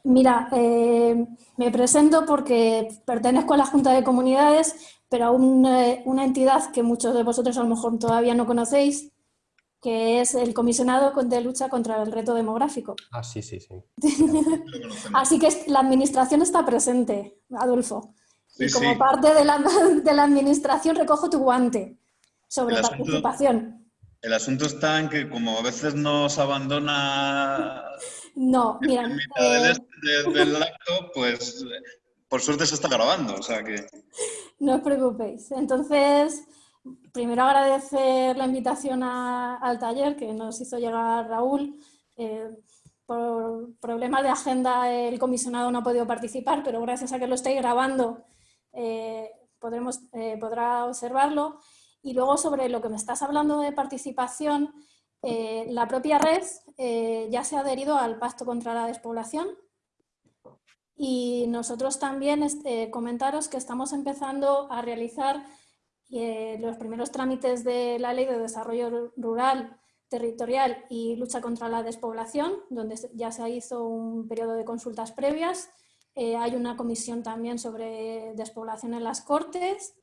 Mira, eh, me presento porque pertenezco a la Junta de Comunidades, pero a una entidad que muchos de vosotros a lo mejor todavía no conocéis, que es el comisionado de lucha contra el reto demográfico. Ah, sí, sí, sí. Así que la administración está presente, Adolfo. y como parte de la, de la administración recojo tu guante sobre participación. el asunto está en que como a veces nos abandona no, mira, eh, del, acto, pues por suerte se está grabando, o sea que... No os preocupéis. Entonces, primero agradecer la invitación al taller que nos hizo llegar Raúl. Eh, por problemas de agenda el comisionado no ha podido participar, pero gracias a que lo estáis grabando eh, podremos, podrá observarlo. Y luego sobre lo que me estás hablando de participación, eh, la propia red eh, ya se ha adherido al Pacto contra la Despoblación y nosotros también este, comentaros que estamos empezando a realizar eh, los primeros trámites de la Ley de Desarrollo Rural, Territorial y Lucha contra la Despoblación, donde ya se hizo un periodo de consultas previas. hay una comisión también sobre despoblación en las Cortes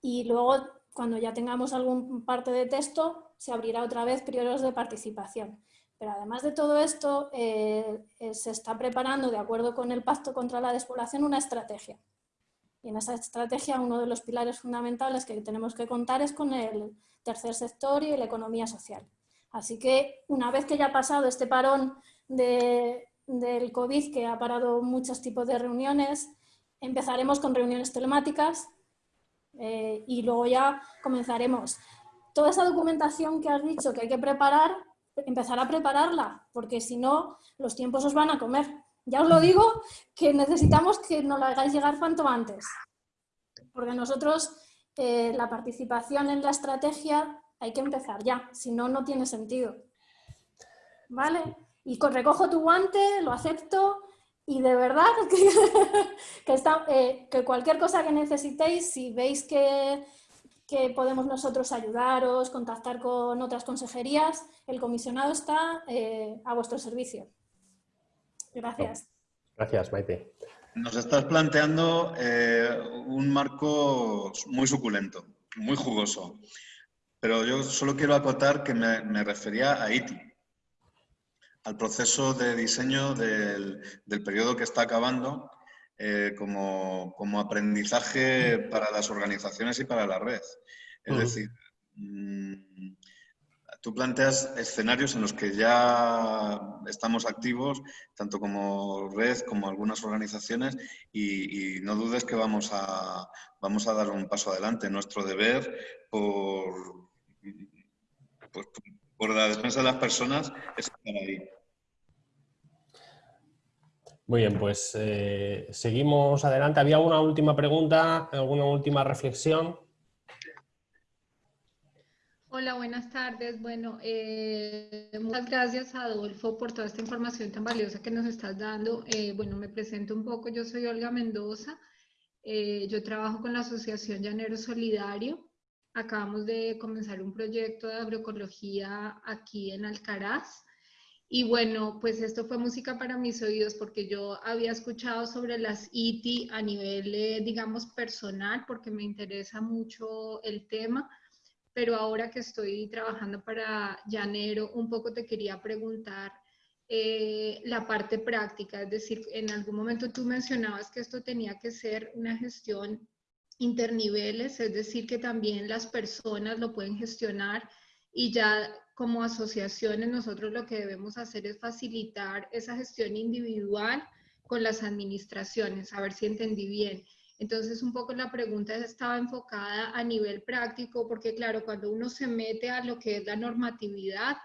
y luego cuando ya tengamos algún parte de texto, se abrirá otra vez periodos de participación. Pero además de todo esto, eh, eh, se está preparando, de acuerdo con el Pacto contra la Despoblación, una estrategia. Y en esa estrategia uno de los pilares fundamentales que tenemos que contar es con el tercer sector y la economía social. Así que una vez que ya ha pasado este parón del COVID, que ha parado muchos tipos de reuniones, empezaremos con reuniones telemáticas, eh, y luego ya comenzaremos. Toda esa documentación que has dicho que hay que preparar, empezar a prepararla, porque si no, los tiempos os van a comer. Ya os lo digo, que necesitamos que nos lo hagáis llegar cuanto antes. Porque nosotros, eh, la participación en la estrategia hay que empezar ya, si no, no tiene sentido. ¿Vale? Y recojo tu guante, lo acepto y de verdad que, está, eh, que cualquier cosa que necesitéis, si veis que, que, podemos nosotros ayudaros, contactar con otras consejerías, el comisionado está eh, a vuestro servicio. Gracias. Gracias, Maite. Nos estás planteando eh, un marco muy suculento, muy jugoso, pero yo solo quiero acotar que me, me refería a ITI al proceso de diseño del, periodo que está acabando eh, como, aprendizaje para las organizaciones y para la red. Es decir, mm, tú planteas escenarios en los que ya estamos activos, tanto como red como algunas organizaciones, y, no dudes que vamos a, vamos a dar un paso adelante. Nuestro deber por, pues, por la defensa de las personas es estar ahí. Muy bien, pues eh, seguimos adelante. ¿Había alguna última pregunta, alguna última reflexión? Hola, buenas tardes. Bueno, eh, muchas gracias Adolfo por toda esta información tan valiosa que nos estás dando. Eh, bueno, me presento un poco. Yo soy Olga Mendoza. yo trabajo con la Asociación Llanero Solidario. Acabamos de comenzar un proyecto de agroecología aquí en Alcaraz. Y bueno, pues esto fue música para mis oídos porque yo había escuchado sobre las ITI a nivel, eh, digamos, personal, porque me interesa mucho el tema. Pero ahora que estoy trabajando para Llanero, un poco te quería preguntar eh, la parte práctica, es decir, en algún momento tú mencionabas que esto tenía que ser una gestión interniveles, es decir, que también las personas lo pueden gestionar y ya como asociaciones nosotros lo que debemos hacer es facilitar esa gestión individual con las administraciones, a ver si entendí bien. Entonces, un poco la pregunta estaba enfocada a nivel práctico, porque claro, cuando uno se mete a lo que es la normatividad,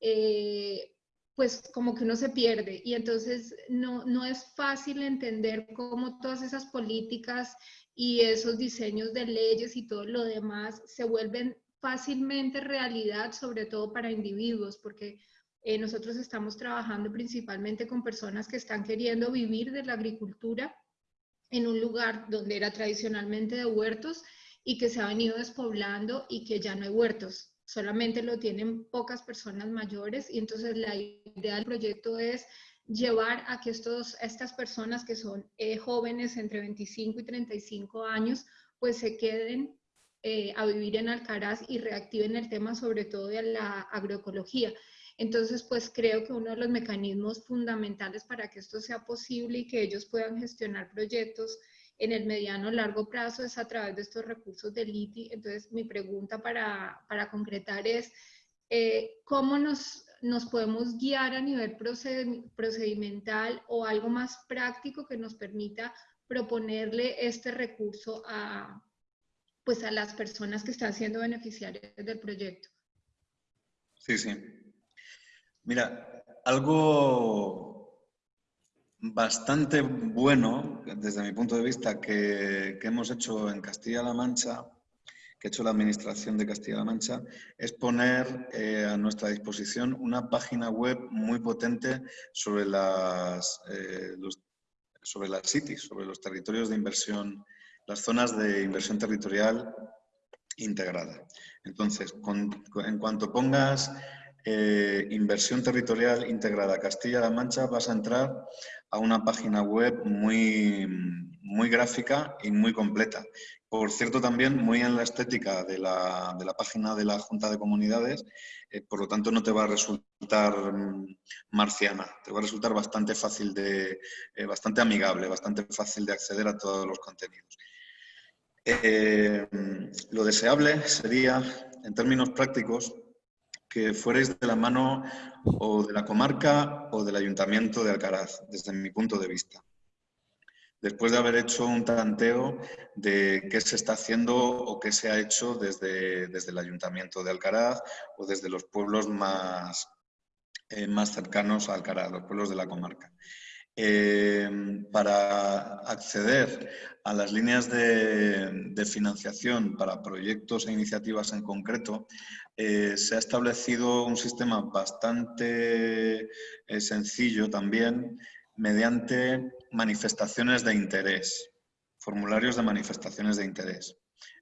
eh, pues como que uno se pierde y entonces no, no es fácil entender cómo todas esas políticas y esos diseños de leyes y todo lo demás se vuelven fácilmente realidad, sobre todo para individuos, porque eh, nosotros estamos trabajando principalmente con personas que están queriendo vivir de la agricultura en un lugar donde era tradicionalmente de huertos y que se ha venido despoblando y que ya no hay huertos, solamente lo tienen pocas personas mayores y entonces la idea del proyecto es llevar a que estos, estas personas que son eh, jóvenes entre 25 y 35 años, pues se queden eh, a vivir en Alcaraz y reactiven el tema sobre todo de la agroecología. Entonces, pues creo que uno de los mecanismos fundamentales para que esto sea posible y que ellos puedan gestionar proyectos en el mediano largo plazo es a través de estos recursos del ITI. Entonces, mi pregunta para, para concretar es, eh, ¿cómo nos, nos podemos guiar a nivel procedimental o algo más práctico que nos permita proponerle este recurso a, pues a las personas que están siendo beneficiarias del proyecto? Sí, sí. Mira, algo bastante bueno, desde mi punto de vista, que, hemos hecho en Castilla-La Mancha, que ha hecho la Administración de Castilla-La Mancha, es poner eh, a nuestra disposición una página web muy potente sobre las, eh, sobre las cities, sobre los territorios de inversión, las zonas de inversión territorial integrada. Entonces, en cuanto pongas eh, inversión territorial integrada Castilla-La Mancha, vas a entrar a una página web muy, muy gráfica y muy completa. Por cierto, también muy en la estética de la, de la página de la Junta de Comunidades, eh, por lo tanto no te va a resultar mm, marciana, te va a resultar bastante fácil de, eh, bastante amigable, bastante fácil de acceder a todos los contenidos. lo deseable sería, en términos prácticos, que fuerais de la mano o de la comarca o del ayuntamiento de Alcaraz, desde mi punto de vista. Después de haber hecho un tanteo de qué se está haciendo o qué se ha hecho desde, desde el ayuntamiento de Alcaraz o desde los pueblos más, eh, más cercanos a Alcaraz, los pueblos de la comarca. Em, para acceder a las líneas de, financiación para proyectos e iniciativas en concreto, eh, se ha establecido un sistema bastante eh, sencillo también mediante manifestaciones de interés, formularios de manifestaciones de interés.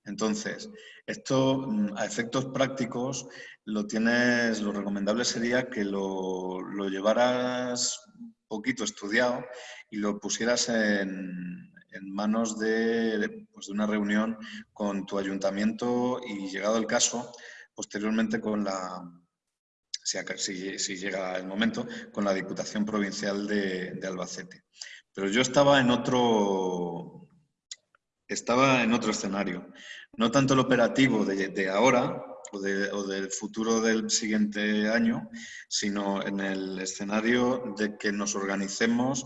Entonces, esto mm, a efectos prácticos lo tienes, lo recomendable sería que lo, lo llevaras poquito estudiado y lo pusieras en, manos de, pues, de, una reunión con tu ayuntamiento y llegado el caso, posteriormente con la, si, si llega el momento, con la Diputación Provincial de, Albacete. Pero yo estaba en otro, estaba en otro escenario. No tanto el operativo de, de ahora, o, del futuro del siguiente año, sino en el escenario de que nos organicemos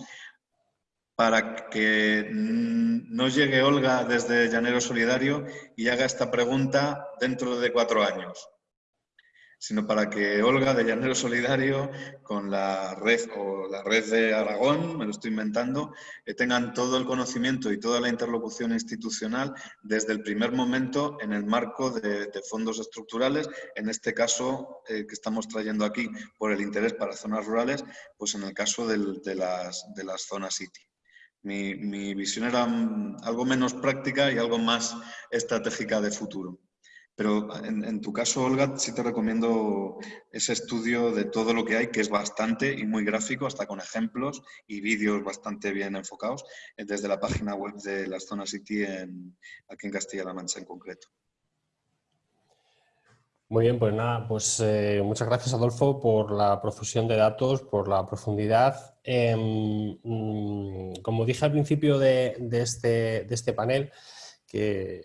para que no llegue Olga desde Llanero Solidario y haga esta pregunta dentro de cuatro años sino para que Olga de Llanero Solidario con la red o la red de Aragón, me lo estoy inventando, eh, tengan todo el conocimiento y toda la interlocución institucional desde el primer momento en el marco de, fondos estructurales, en este caso eh, que estamos trayendo aquí por el interés para zonas rurales, pues en el caso de, las, de las zonas City. Mi, mi visión era mm, algo menos práctica y algo más estratégica de futuro. Pero en, tu caso, Olga, sí te recomiendo ese estudio de todo lo que hay, que es bastante y muy gráfico, hasta con ejemplos y vídeos bastante bien enfocados, eh, desde la página web de las zonas City en, aquí en Castilla-La Mancha en concreto. Muy bien, pues nada, pues eh, muchas gracias Adolfo por la profusión de datos, por la profundidad. Em, mm, como dije al principio de, este, este, panel, que,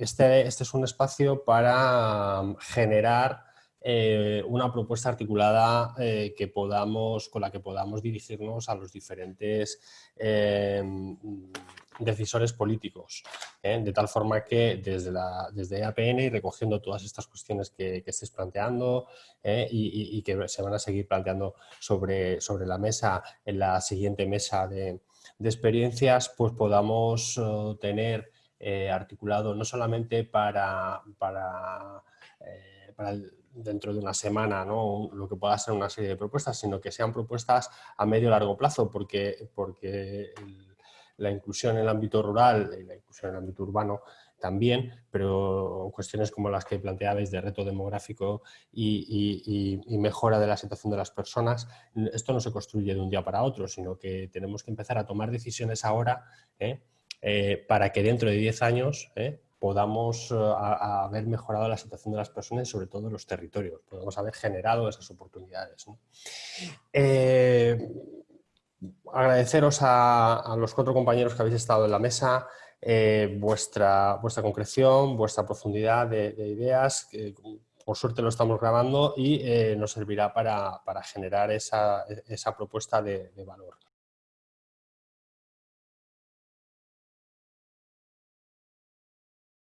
este, este, es un espacio para generar eh, una propuesta articulada eh, que podamos, con la que podamos dirigirnos a los diferentes em, decisores políticos, ¿eh? de tal forma que desde, la, desde APN y recogiendo todas estas cuestiones que, que estés planteando ¿eh? y, que se van a seguir planteando sobre, sobre la mesa en la siguiente mesa de, experiencias, pues podamos eh, articulado no solamente para, para, dentro de una semana ¿no? lo que pueda ser una serie de propuestas, sino que sean propuestas a medio largo plazo, porque, porque la inclusión en el ámbito rural y la inclusión en el ámbito urbano también, pero cuestiones como las que planteabais de reto demográfico y, mejora de la situación de las personas, esto no se construye de un día para otro, sino que tenemos que empezar a tomar decisiones ahora ¿eh? Eh, para que dentro de 10 años ¿eh? podamos haber mejorado la situación de las personas y sobre todo en los territorios, podemos haber generado esas oportunidades agradeceros a, los cuatro compañeros que habéis estado en la mesa eh, vuestra, vuestra concreción, vuestra profundidad de, ideas, que por suerte lo estamos grabando y eh, nos servirá para, generar esa, propuesta de valor.